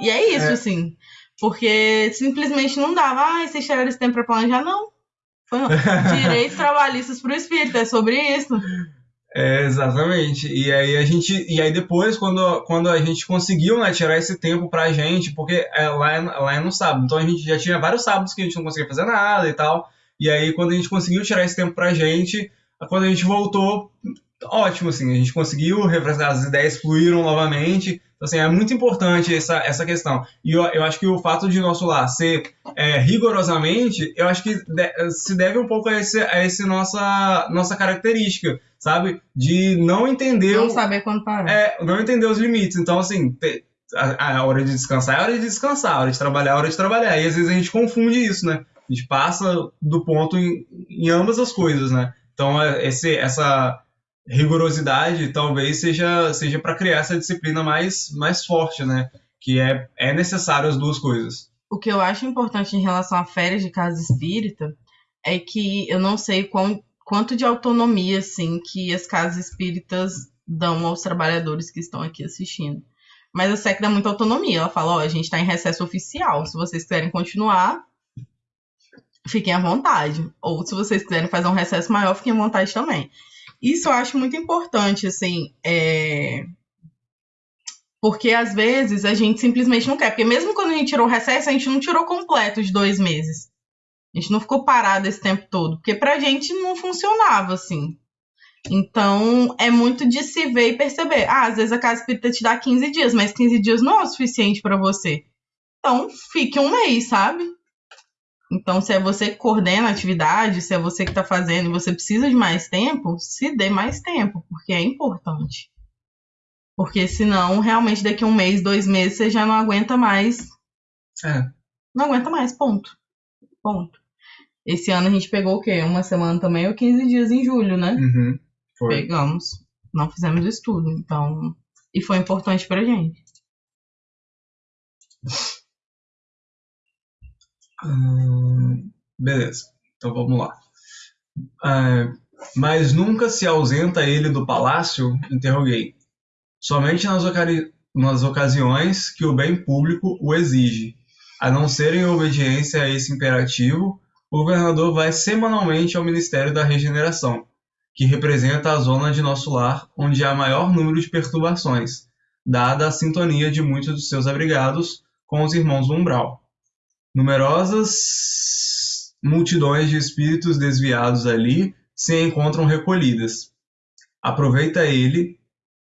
E é isso, É. assim. Porque simplesmente não dava. Ah, vocês tiraram esse tempo pra planejar? Não. Foi não. Direitos trabalhistas pro espírito, é sobre isso. É, exatamente. E aí a gente. E aí depois, quando, quando a gente conseguiu né, tirar esse tempo pra gente, porque é, lá, é, lá é no sábado. Então a gente já tinha vários sábados que a gente não conseguia fazer nada e tal. E aí, quando a gente conseguiu tirar esse tempo pra gente, quando a gente voltou, ótimo, assim, a gente conseguiu as ideias fluíram novamente. Então, assim, é muito importante essa, essa questão. E eu, eu acho que o fato de nosso lar ser é, rigorosamente, eu acho que de- se deve um pouco a, esse, a esse nossa, nossa característica, sabe? De não entender Não o- saber quando parar. é, não entender os limites. Então, assim, te- a, a hora de descansar é a hora de descansar, a hora de trabalhar é a hora de trabalhar. E às vezes a gente confunde isso, né? A gente passa do ponto em, em ambas as coisas, né? Então, é- esse, essa rigorosidade talvez seja, seja para criar essa disciplina mais, mais forte, né? Que é, é necessário as duas coisas. O que eu acho importante em relação a férias de casa espírita é que eu não sei quão, quanto de autonomia assim que as casas espíritas dão aos trabalhadores que estão aqui assistindo. Mas a SEC dá muita autonomia. Ela fala, ó, a gente está em recesso oficial. Se vocês quiserem continuar, fiquem à vontade. Ou se vocês quiserem fazer um recesso maior, fiquem à vontade também. Isso eu acho muito importante, assim, é... Porque às vezes a gente simplesmente não quer. Porque mesmo quando a gente tirou o recesso, a gente não tirou completo de dois meses. A gente não ficou parado esse tempo todo. Porque pra gente não funcionava assim. Então é muito de se ver e perceber. Ah, às vezes a casa espírita te dá 15 dias, mas 15 dias não é o suficiente pra você. Então fique um mês, sabe? Então, se é você que coordena a atividade, se é você que tá fazendo e você precisa de mais tempo, se dê mais tempo, porque é importante. Porque senão, realmente, daqui a um mês, dois meses, você já não aguenta mais. É. Não aguenta mais, ponto. Ponto. Esse ano a gente pegou o quê? Uma semana também ou 15 dias em julho, né? Uhum. Foi. Pegamos. Não fizemos estudo, então. E foi importante pra gente. Hum, beleza, então vamos lá. É, mas nunca se ausenta ele do palácio? Interroguei. Somente nas, nas ocasiões que o bem público o exige. A não ser em obediência a esse imperativo, o governador vai semanalmente ao Ministério da Regeneração, que representa a zona de nosso lar onde há maior número de perturbações, dada a sintonia de muitos dos seus abrigados com os irmãos do umbral. Numerosas multidões de espíritos desviados ali se encontram recolhidas. Aproveita ele,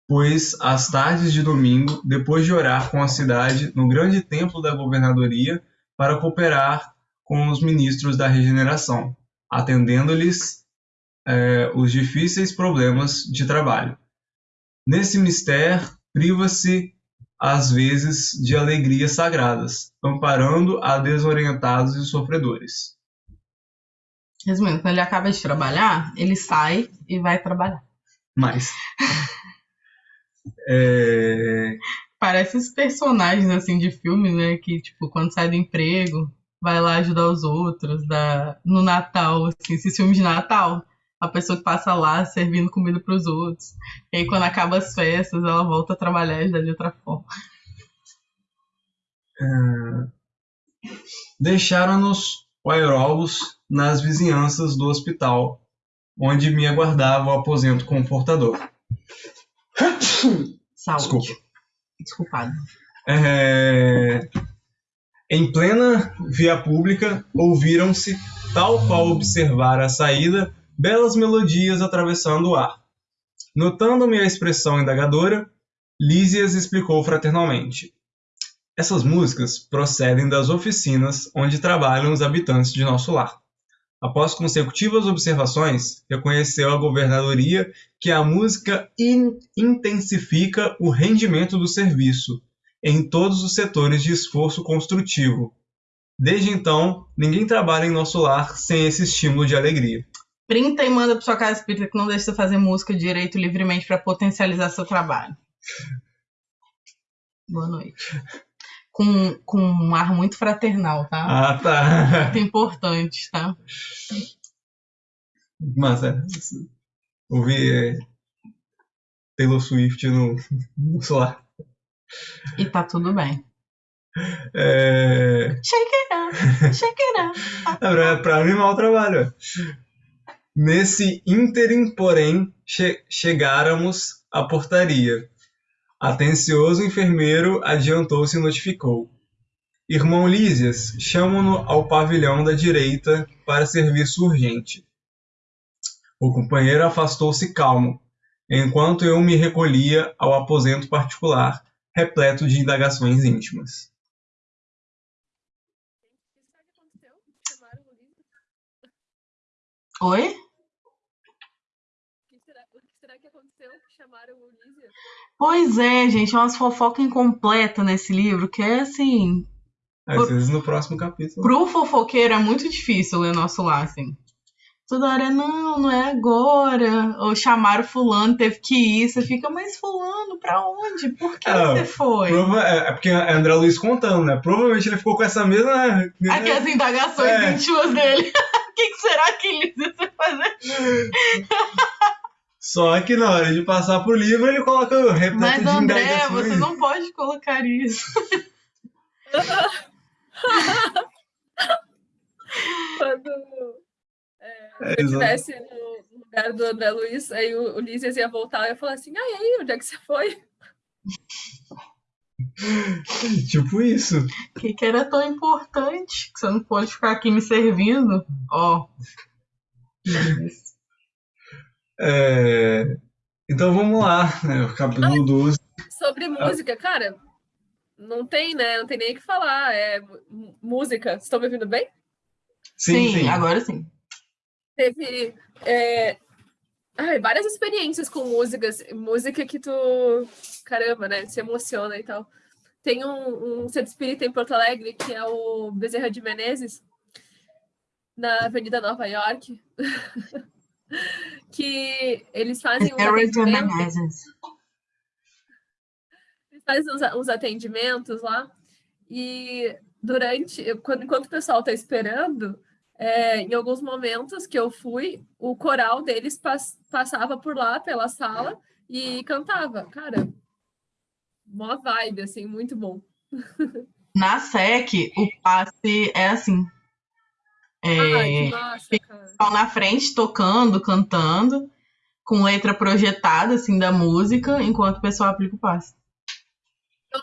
pois, as tardes de domingo, depois de orar com a cidade no grande templo da governadoria, para cooperar com os ministros da regeneração, atendendo-lhes eh, os difíceis problemas de trabalho. Nesse mistério, priva-se às vezes de alegrias sagradas, amparando a desorientados e sofredores. Resumindo, quando ele acaba de trabalhar, ele sai e vai trabalhar. Mas. É, Parece esses personagens assim de filme, né? Que, tipo, quando sai do emprego, vai lá ajudar os outros. Da... No Natal, assim, esses filmes de Natal. A pessoa que passa lá servindo comida pros outros. E aí, quando acaba as festas, ela volta a trabalhar e ajudar de outra forma. Deixaram-nos o aerólogos nas vizinhanças do hospital, onde me aguardava o aposento confortador. Saúde. Desculpa. Desculpado. É, Em plena via pública, ouviram-se, tal qual observar a saída, belas melodias atravessando o ar. Notando minha expressão indagadora, Lísias explicou fraternalmente. Essas músicas procedem das oficinas onde trabalham os habitantes de nosso lar. Após consecutivas observações, reconheceu a governadoria que a música in- intensifica o rendimento do serviço em todos os setores de esforço construtivo. Desde então, ninguém trabalha em nosso lar sem esse estímulo de alegria. Printa e manda pra sua casa espírita que não deixa você fazer música direito livremente pra potencializar seu trabalho. Boa noite. Com, com um ar muito fraternal, tá? Ah, tá. Muito importante, tá? Massa. Ouvi é, Taylor Swift no, no celular. E tá tudo bem. É, Shake it up, shake it up. é pra, pra animar o trabalho. Nesse ínterim, porém, che chegáramos à portaria. Atencioso enfermeiro adiantou-se e notificou. Irmão Lísias, chamam-no ao pavilhão da direita para serviço urgente. O companheiro afastou-se calmo, enquanto eu me recolhia ao aposento particular, repleto de indagações íntimas. Oi? O que será, o que será que aconteceu? que Chamaram o Ulisses? Pois é, gente, é umas fofocas incompletas nesse livro, que é assim. Às vezes no próximo capítulo. Pro fofoqueiro é muito difícil ler nosso lar, assim. Toda hora, não, não é agora. Ou chamaram fulano, teve que ir. Você fica, mas fulano, pra onde? Por que Ah, você foi? Prova- é, é porque é André Luiz contando, né? Provavelmente ele ficou com essa mesma. Aqui as indagações É. íntimas dele. O que, que será que ele vai fazer? Só que na hora de passar pro livro, ele coloca o repleto Mas de André, indagações. você não pode colocar isso. Quando É, eu exato. estivesse no lugar do André Luiz, aí o Ulisses ia voltar e ia falar assim: ah, e aí, onde é que você foi? Tipo isso. O que, que era tão importante que você não pode ficar aqui me servindo? Ó. É, Então vamos lá, né? O capítulo 12. Sobre música, cara, não tem, né? Não tem nem o que falar. É música. Vocês estão me ouvindo bem? Sim, sim. agora sim. Teve é, ai, várias experiências com músicas, música que tu, caramba, né? Se emociona e tal. Tem um, um centro espírita em Porto Alegre que é o Bezerra de Menezes, na Avenida Nova York, que eles fazem uns atendimentos, eles fazem uns, uns atendimentos lá E durante, quando, enquanto o pessoal está esperando, é, em alguns momentos que eu fui, o coral deles pas- passava por lá, pela sala, e cantava. Cara, mó vibe, assim, muito bom. Na SEC, o passe é assim. Ai, que É, pessoal na frente tocando, cantando, com letra projetada, assim, da música, enquanto o pessoal aplica o passe.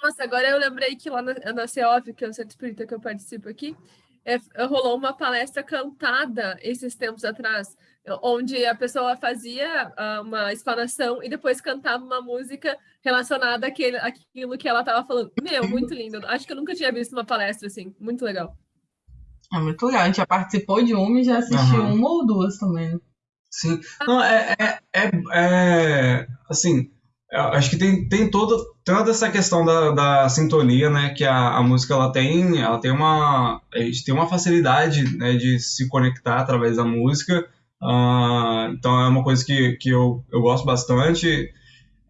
Nossa, agora eu lembrei que lá na, na CEOF, que é o Centro Espírita que eu participo aqui, é, rolou uma palestra cantada esses tempos atrás, onde a pessoa fazia ah, uma explanação e depois cantava uma música relacionada àquele, àquilo que ela estava falando. Meu, muito lindo. Acho que eu nunca tinha visto uma palestra assim. Muito legal. É muito legal. A gente já participou de uma e já assistiu Aham. uma ou duas também. né? Sim. Não, é, é, é, é, assim, acho que tem, tem toda, toda essa questão da, da sintonia, né, que a, a música ela tem, ela tem uma, a gente tem uma facilidade, né, de se conectar através da música, ah, então é uma coisa que, que eu, eu gosto bastante,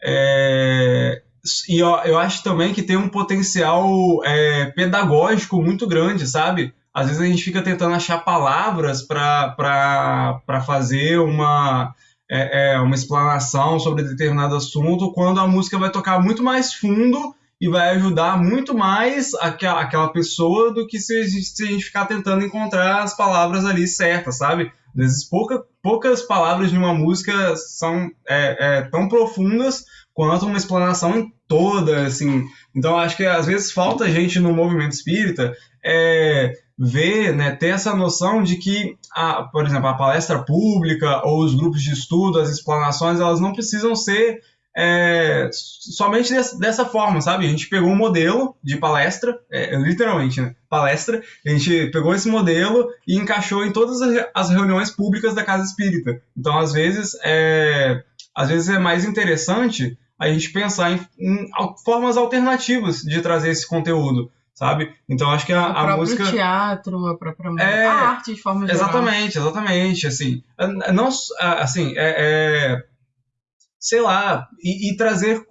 é, e eu, eu acho também que tem um potencial é, pedagógico muito grande, sabe? Às vezes a gente fica tentando achar palavras para fazer uma, é, é, uma explanação sobre determinado assunto, quando a música vai tocar muito mais fundo e vai ajudar muito mais aquela, aquela pessoa do que se a, gente, se a gente ficar tentando encontrar as palavras ali certas, sabe? Às vezes pouca, poucas palavras de uma música são é, é, tão profundas quanto uma explanação toda, assim. Então acho que às vezes falta gente no movimento espírita é, ver, né, ter essa noção de que, a, por exemplo, a palestra pública ou os grupos de estudo, as explanações, elas não precisam ser é, somente dessa, forma, sabe? A gente pegou um modelo de palestra, é, literalmente, né? Palestra, a gente pegou esse modelo e encaixou em todas as- reuniões públicas da Casa Espírita. Então, às vezes, é, às vezes é mais interessante a gente pensar em, em formas alternativas de trazer esse conteúdo, sabe? Então, acho que a, o a música... teatro, a própria música, É, a arte de forma geral. Exatamente, exatamente, assim, não, assim, é, é, sei lá, e, e trazer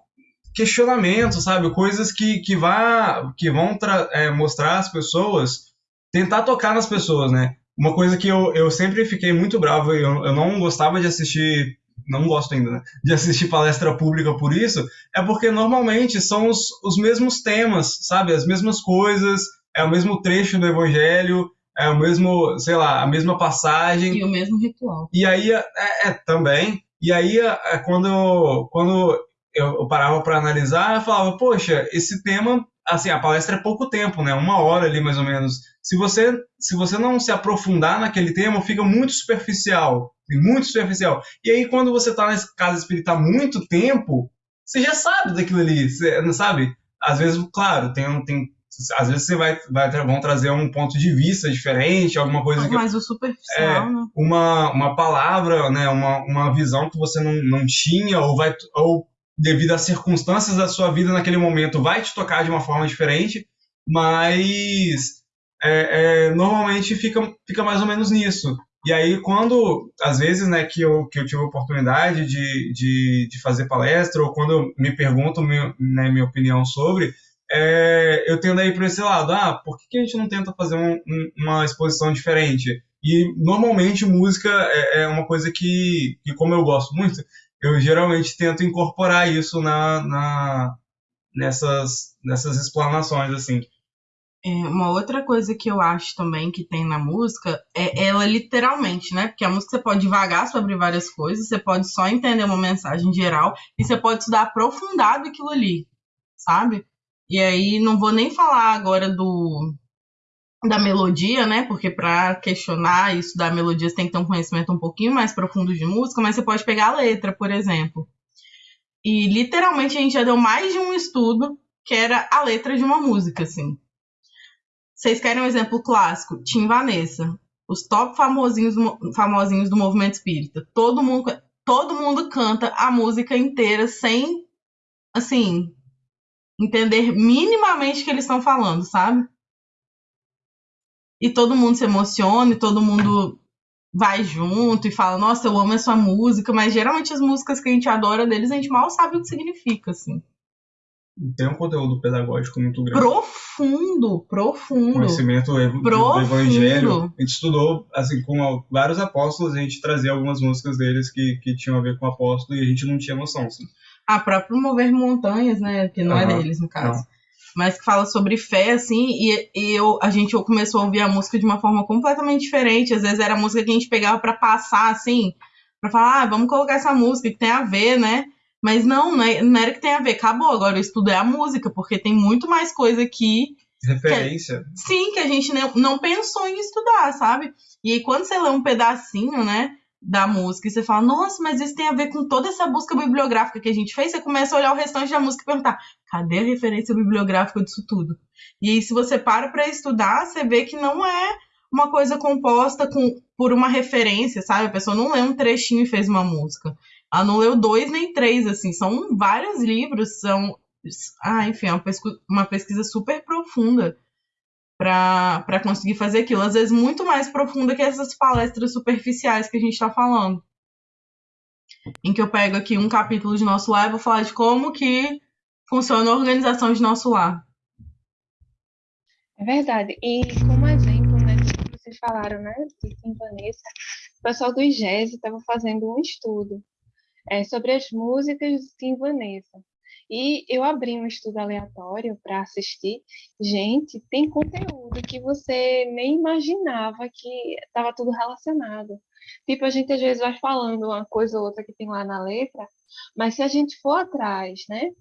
questionamentos, sabe, coisas que, que, vá, que vão é, mostrar às pessoas, tentar tocar nas pessoas, né, uma coisa que eu, eu sempre fiquei muito bravo, e eu, eu não gostava de assistir, não gosto ainda, né, de assistir palestra pública por isso, é porque normalmente são os, os mesmos temas, sabe, as mesmas coisas, é o mesmo trecho do evangelho, é o mesmo, sei lá, a mesma passagem. E o mesmo ritual. E aí, é, é, também. E aí, é, quando, quando eu, eu parava para analisar, eu falava, poxa, esse tema, assim, a palestra é pouco tempo, né? Uma hora ali, mais ou menos. Se você, se você não se aprofundar naquele tema, fica muito superficial. Muito superficial. E aí, quando você tá na casa espírita há muito tempo, você já sabe daquilo ali, você, não sabe? Às vezes, claro, tem, um- tem às vezes você vai, vai vão trazer um ponto de vista diferente, alguma coisa que Mas o superficial, né? uma, uma palavra, né, uma, uma visão que você não, não tinha, ou, vai, ou devido às circunstâncias da sua vida naquele momento, vai te tocar de uma forma diferente, mas é, é, normalmente fica, fica mais ou menos nisso. E aí, quando, às vezes, né, que eu, que eu tive a oportunidade de, de, de fazer palestra, ou quando me perguntam né, minha opinião sobre, é, eu tendo a ir para esse lado. Ah, por que, que a gente não tenta fazer um- um- uma exposição diferente? E normalmente música é, é uma coisa que, que, como eu gosto muito, eu geralmente tento incorporar isso na, na, nessas, nessas explanações, assim. É, uma outra coisa que eu acho também que tem na música é ela literalmente, né? Porque a música você pode divagar sobre várias coisas, você pode só entender uma mensagem geral e você pode estudar aprofundado aquilo ali, sabe? E aí não vou nem falar agora do da melodia, né? Porque para questionar isso da melodia tem que ter um conhecimento um pouquinho mais profundo de música, mas você pode pegar a letra, por exemplo. E literalmente a gente já deu mais de um estudo que era a letra de uma música, assim. Vocês querem um exemplo clássico? Tim Vanessa. Os top famosinhos, famosinhos do movimento espírita. Todo mundo, todo mundo canta a música inteira sem, assim, entender minimamente o que eles estão falando, sabe? E todo mundo se emociona, e todo mundo vai junto e fala, nossa, eu amo essa música, mas geralmente as músicas que a gente adora deles, a gente mal sabe o que significa, assim. Tem um conteúdo pedagógico muito grande. Profundo profundo, profundo. Conhecimento ev- do Profundo. evangelho. A gente estudou, assim, com vários apóstolos, a gente trazia algumas músicas deles que, que tinham a ver com o apóstolo e a gente não tinha noção, assim. A própria Mover Montanhas, né? Que não é Aham, deles, no caso. Mas que fala sobre fé, assim, e, e eu, a gente começou a ouvir a música de uma forma completamente diferente. Às vezes era a música que a gente pegava pra passar, assim, pra falar, ah, vamos colocar essa música que tem a ver, né? Mas não, não, é- não era que tem a ver, acabou. Agora o estudo é a música, porque tem muito mais coisa aqui Referência. Sim, que a gente não, não pensou em estudar, sabe? E aí, quando você lê um pedacinho, né, da música e você fala, nossa, mas isso tem a ver com toda essa busca bibliográfica que a gente fez, você começa a olhar o restante da música e perguntar, cadê a referência bibliográfica disso tudo? E aí, se você para pra estudar, você vê que não é uma coisa composta com, por uma referência, sabe? A pessoa não lê um trechinho e fez uma música. Ela não leu dois nem três, assim, são vários livros, são. Ah, enfim, é uma pesquisa, uma pesquisa super profunda para conseguir fazer aquilo. Às vezes, muito mais profunda que essas palestras superficiais que a gente está falando. Em que eu pego aqui um capítulo de nosso lar e vou falar de como que funciona a organização de nosso lar. É verdade. E como exemplo, né, vocês falaram, né, de Vanessa, o pessoal do IGES estava fazendo um estudo é, sobre as músicas de Vanessa. E eu abri um estudo aleatório para assistir. Gente, tem conteúdo que você nem imaginava que estava tudo relacionado. Tipo, a gente às vezes vai falando uma coisa ou outra que tem lá na letra, mas se a gente for atrás, né,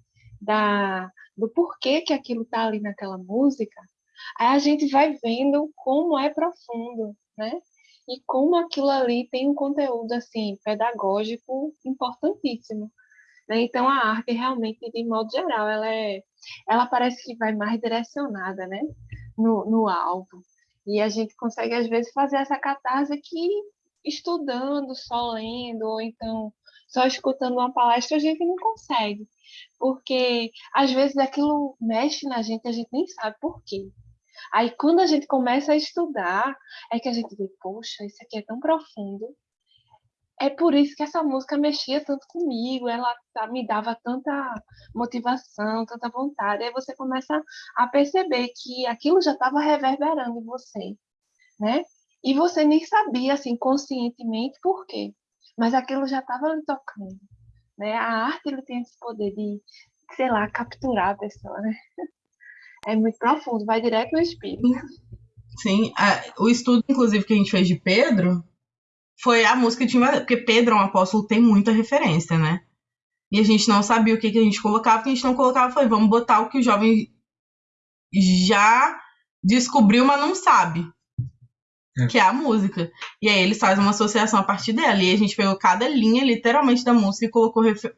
da, do porquê que aquilo está ali naquela música, aí a gente vai vendo como é profundo, né? E como aquilo ali tem um conteúdo assim pedagógico importantíssimo. Né? Então a arte realmente, de modo geral, ela é, ela parece que vai mais direcionada, né? No, no alvo. E a gente consegue às vezes fazer essa catarse que estudando, só lendo, ou então só escutando uma palestra a gente não consegue, porque às vezes aquilo mexe na gente, a gente nem sabe por quê. Aí quando a gente começa a estudar, é que a gente vê, poxa, isso aqui é tão profundo. É por isso que essa música mexia tanto comigo, ela tá- me dava tanta motivação, tanta vontade. Aí você começa a perceber que aquilo já estava reverberando em você, né? E você nem sabia, assim, conscientemente por quê. Mas aquilo já estava lhe tocando, né? A arte, ele tem esse poder de, sei lá, capturar a pessoa, né? É muito profundo, vai direto no espírito. Sim, o estudo, inclusive, que a gente fez de Pedro foi a música de Invasão, porque Pedro é um apóstolo tem muita referência, né? E a gente não sabia o que, que a gente colocava, o que a gente não colocava foi, vamos botar o que o jovem já descobriu, mas não sabe. É. Que é a música. E aí eles fazem uma associação a partir dela. E a gente pegou cada linha, literalmente, da música e colocou refer-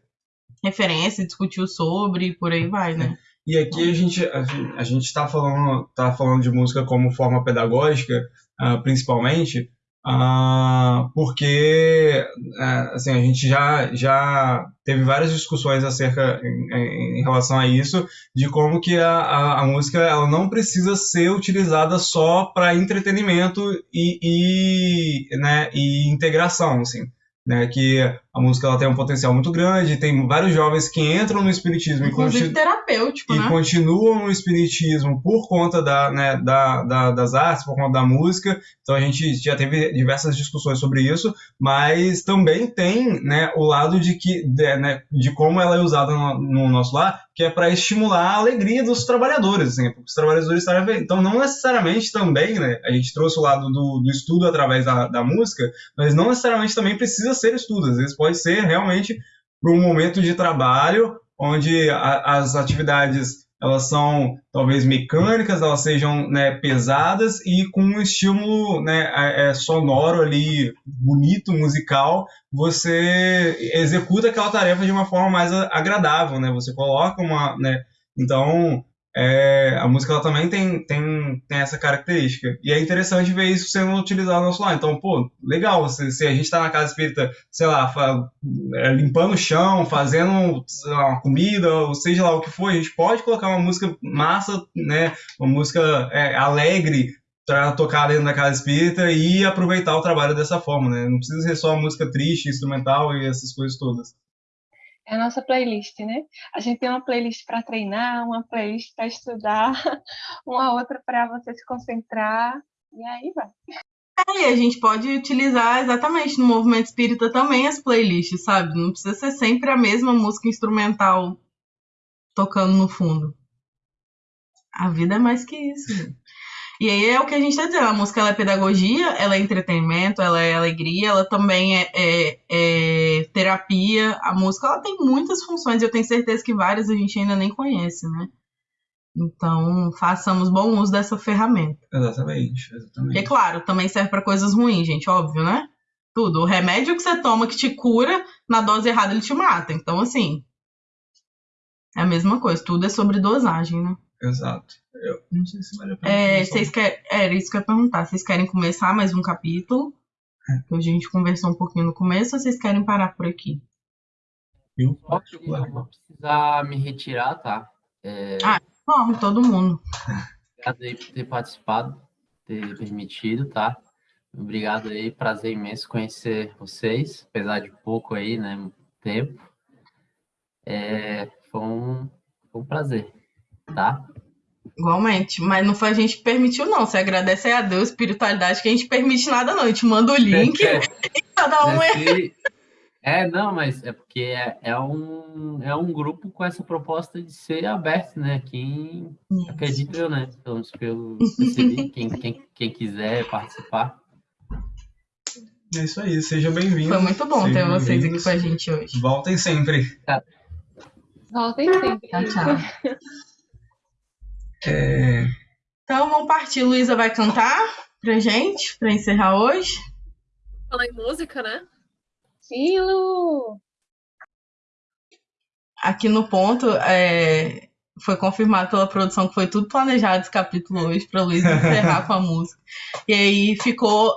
referência, discutiu sobre, e por aí vai, né? E aqui a gente a, a gente está falando tá falando de música como forma pedagógica, ah, principalmente, ah, porque ah, assim a gente já já teve várias discussões acerca em, em- em relação a isso, de como que a, a, a música ela não precisa ser utilizada só para entretenimento e, e, né, e integração, assim. Né, que a música ela tem um potencial muito grande, tem vários jovens que entram no espiritismo e Inclusive continu- terapêutico, e né? continuam no espiritismo por conta da, né, da, da- das artes, por conta da música. Então a gente já teve diversas discussões sobre isso, mas também tem né, o lado de que de, né, de como ela é usada no, no nosso lar, que é para estimular a alegria dos trabalhadores, assim, os trabalhadores estarem bem. Então não necessariamente também, né, a gente trouxe o lado do, do estudo através da, da música, mas não necessariamente também precisa ser estudo, às vezes pode ser realmente para um momento de trabalho onde a- as atividades elas são talvez mecânicas, elas sejam né, pesadas e com um estímulo né, é, sonoro ali, bonito, musical, você executa aquela tarefa de uma forma mais agradável, né? Você coloca uma, né? Então é, a música ela também tem, tem, tem essa característica. E é interessante ver isso sendo utilizado no nosso lar. Então, pô, legal, se, se a gente está na casa espírita, sei lá, fa- é, limpando o chão, fazendo lá, uma comida, ou seja lá o que for, a gente pode colocar uma música massa, né? Uma música é, alegre para tocar dentro da casa espírita e aproveitar o trabalho dessa forma, né? Não precisa ser só música triste, instrumental e essas coisas todas. É a nossa playlist, né? A gente tem uma playlist para treinar, uma playlist para estudar, uma outra para você se concentrar, e aí vai. É, e a gente pode utilizar exatamente no movimento espírita também as playlists, sabe? Não precisa ser sempre a mesma música instrumental tocando no fundo. A vida é mais que isso. E aí é o que a gente está dizendo, a música ela é pedagogia, ela é entretenimento, ela é alegria, ela também é, é, é terapia. A música ela tem muitas funções, e eu tenho certeza que várias a gente ainda nem conhece, né? Então, façamos bom uso dessa ferramenta. Exatamente, exatamente. E claro, também serve para coisas ruins, gente, óbvio, né? Tudo. O remédio que você toma que te cura, na dose errada ele te mata. Então, assim, é a mesma coisa, tudo é sobre dosagem, né? Exato. Eu não sei se vale a pena. É, vocês querem, era isso que eu ia perguntar. Vocês querem começar mais um capítulo? É. Que a gente conversou um pouquinho no começo, ou vocês querem parar por aqui? Eu, eu vou precisar me retirar, tá? É, Ah. Bom, todo mundo. obrigado aí por ter participado, ter permitido, tá? Obrigado aí, prazer imenso conhecer vocês, apesar de pouco aí, né? Tempo. É, foi, um, foi um prazer, tá? Igualmente. Mas não foi a gente que permitiu, não. Você agradece aí a Deus, espiritualidade, que a gente permite nada, não. A gente manda o link, É, cada um é. Esse- É, não, mas é porque é, é, um, é um grupo com essa proposta de ser aberto, né? Quem acredito eu, né? Pelo eu percebi, quem, quem, quem quiser participar. É isso aí, seja bem-vindo. Foi muito bom ter Sejam vocês aqui bem-vindos. com a gente hoje. Voltem sempre. Voltem sempre. Tchau, tchau. É, Então vamos partir. Luísa vai cantar pra gente, pra encerrar hoje. Falar em música, né? Sim, Lu! Aqui no ponto, é, foi confirmado pela produção que foi tudo planejado esse capítulo hoje pra Luísa encerrar com a música. E aí ficou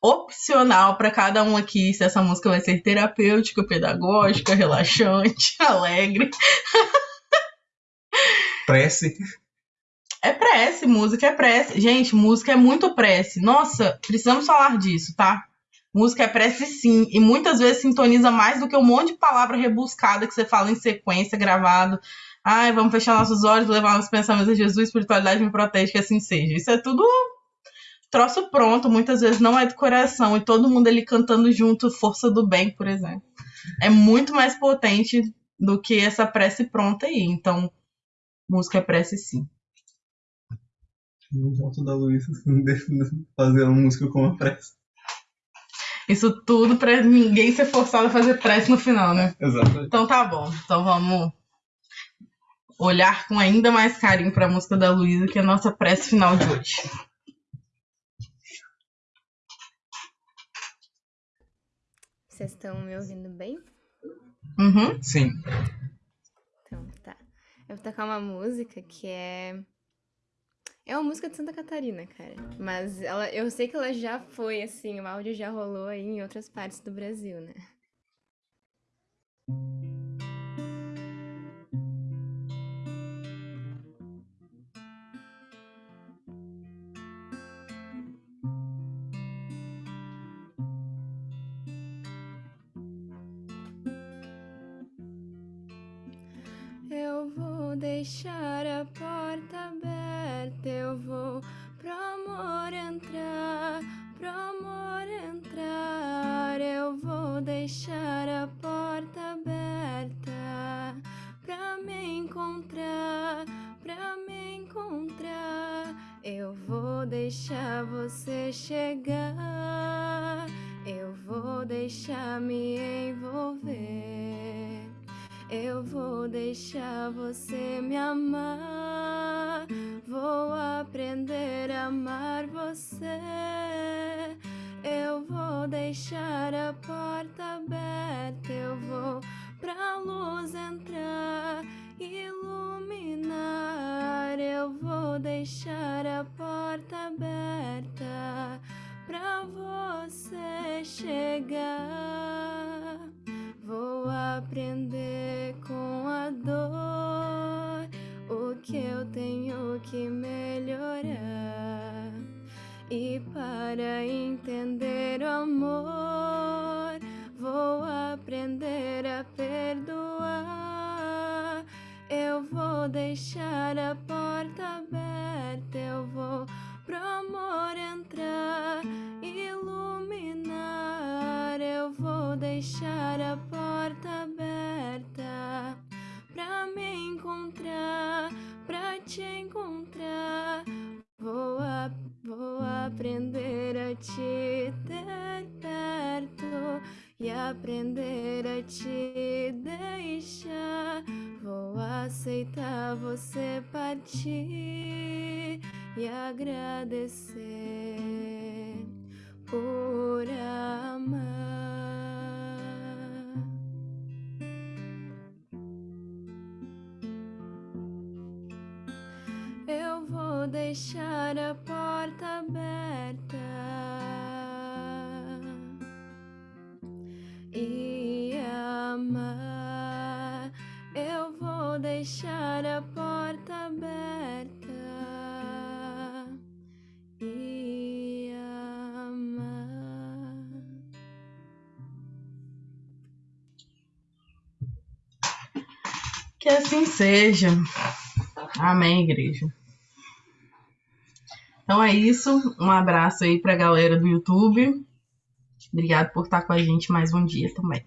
opcional pra cada um aqui se essa música vai ser terapêutica, pedagógica, relaxante, alegre. prece. É prece, música é prece. Gente, música é muito prece. Nossa, precisamos falar disso, tá? Música é prece sim. E muitas vezes sintoniza mais do que um monte de palavra rebuscada que você fala em sequência, gravado. Ai, vamos fechar nossos olhos, levar nossos pensamentos a Jesus, espiritualidade me protege, que assim seja. Isso é tudo troço pronto, muitas vezes não é do coração. E todo mundo ali cantando junto, Força do Bem, por exemplo. É muito mais potente do que essa prece pronta aí. Então, música é prece sim. No voto da Luísa, fazer uma música com uma prece. Isso tudo pra ninguém ser forçado a fazer prece no final, né? Exatamente. Então tá bom. Então vamos olhar com ainda mais carinho pra música da Luísa, que é a nossa prece final de hoje. Vocês estão me ouvindo bem? Uhum. Sim. Então, tá. Eu vou tocar uma música que é. É uma música de Santa Catarina, cara. Mas ela, eu sei que ela já foi, assim, o áudio já rolou aí em outras partes do Brasil, né? Eu vou deixar a porta vou deixar aprender a te ter perto e aprender a te deixar. Vou aceitar você partir e agradecer Que assim seja. Amém, igreja. Então é isso. Um abraço aí pra galera do YouTube. Obrigado por estar com a gente mais um dia também.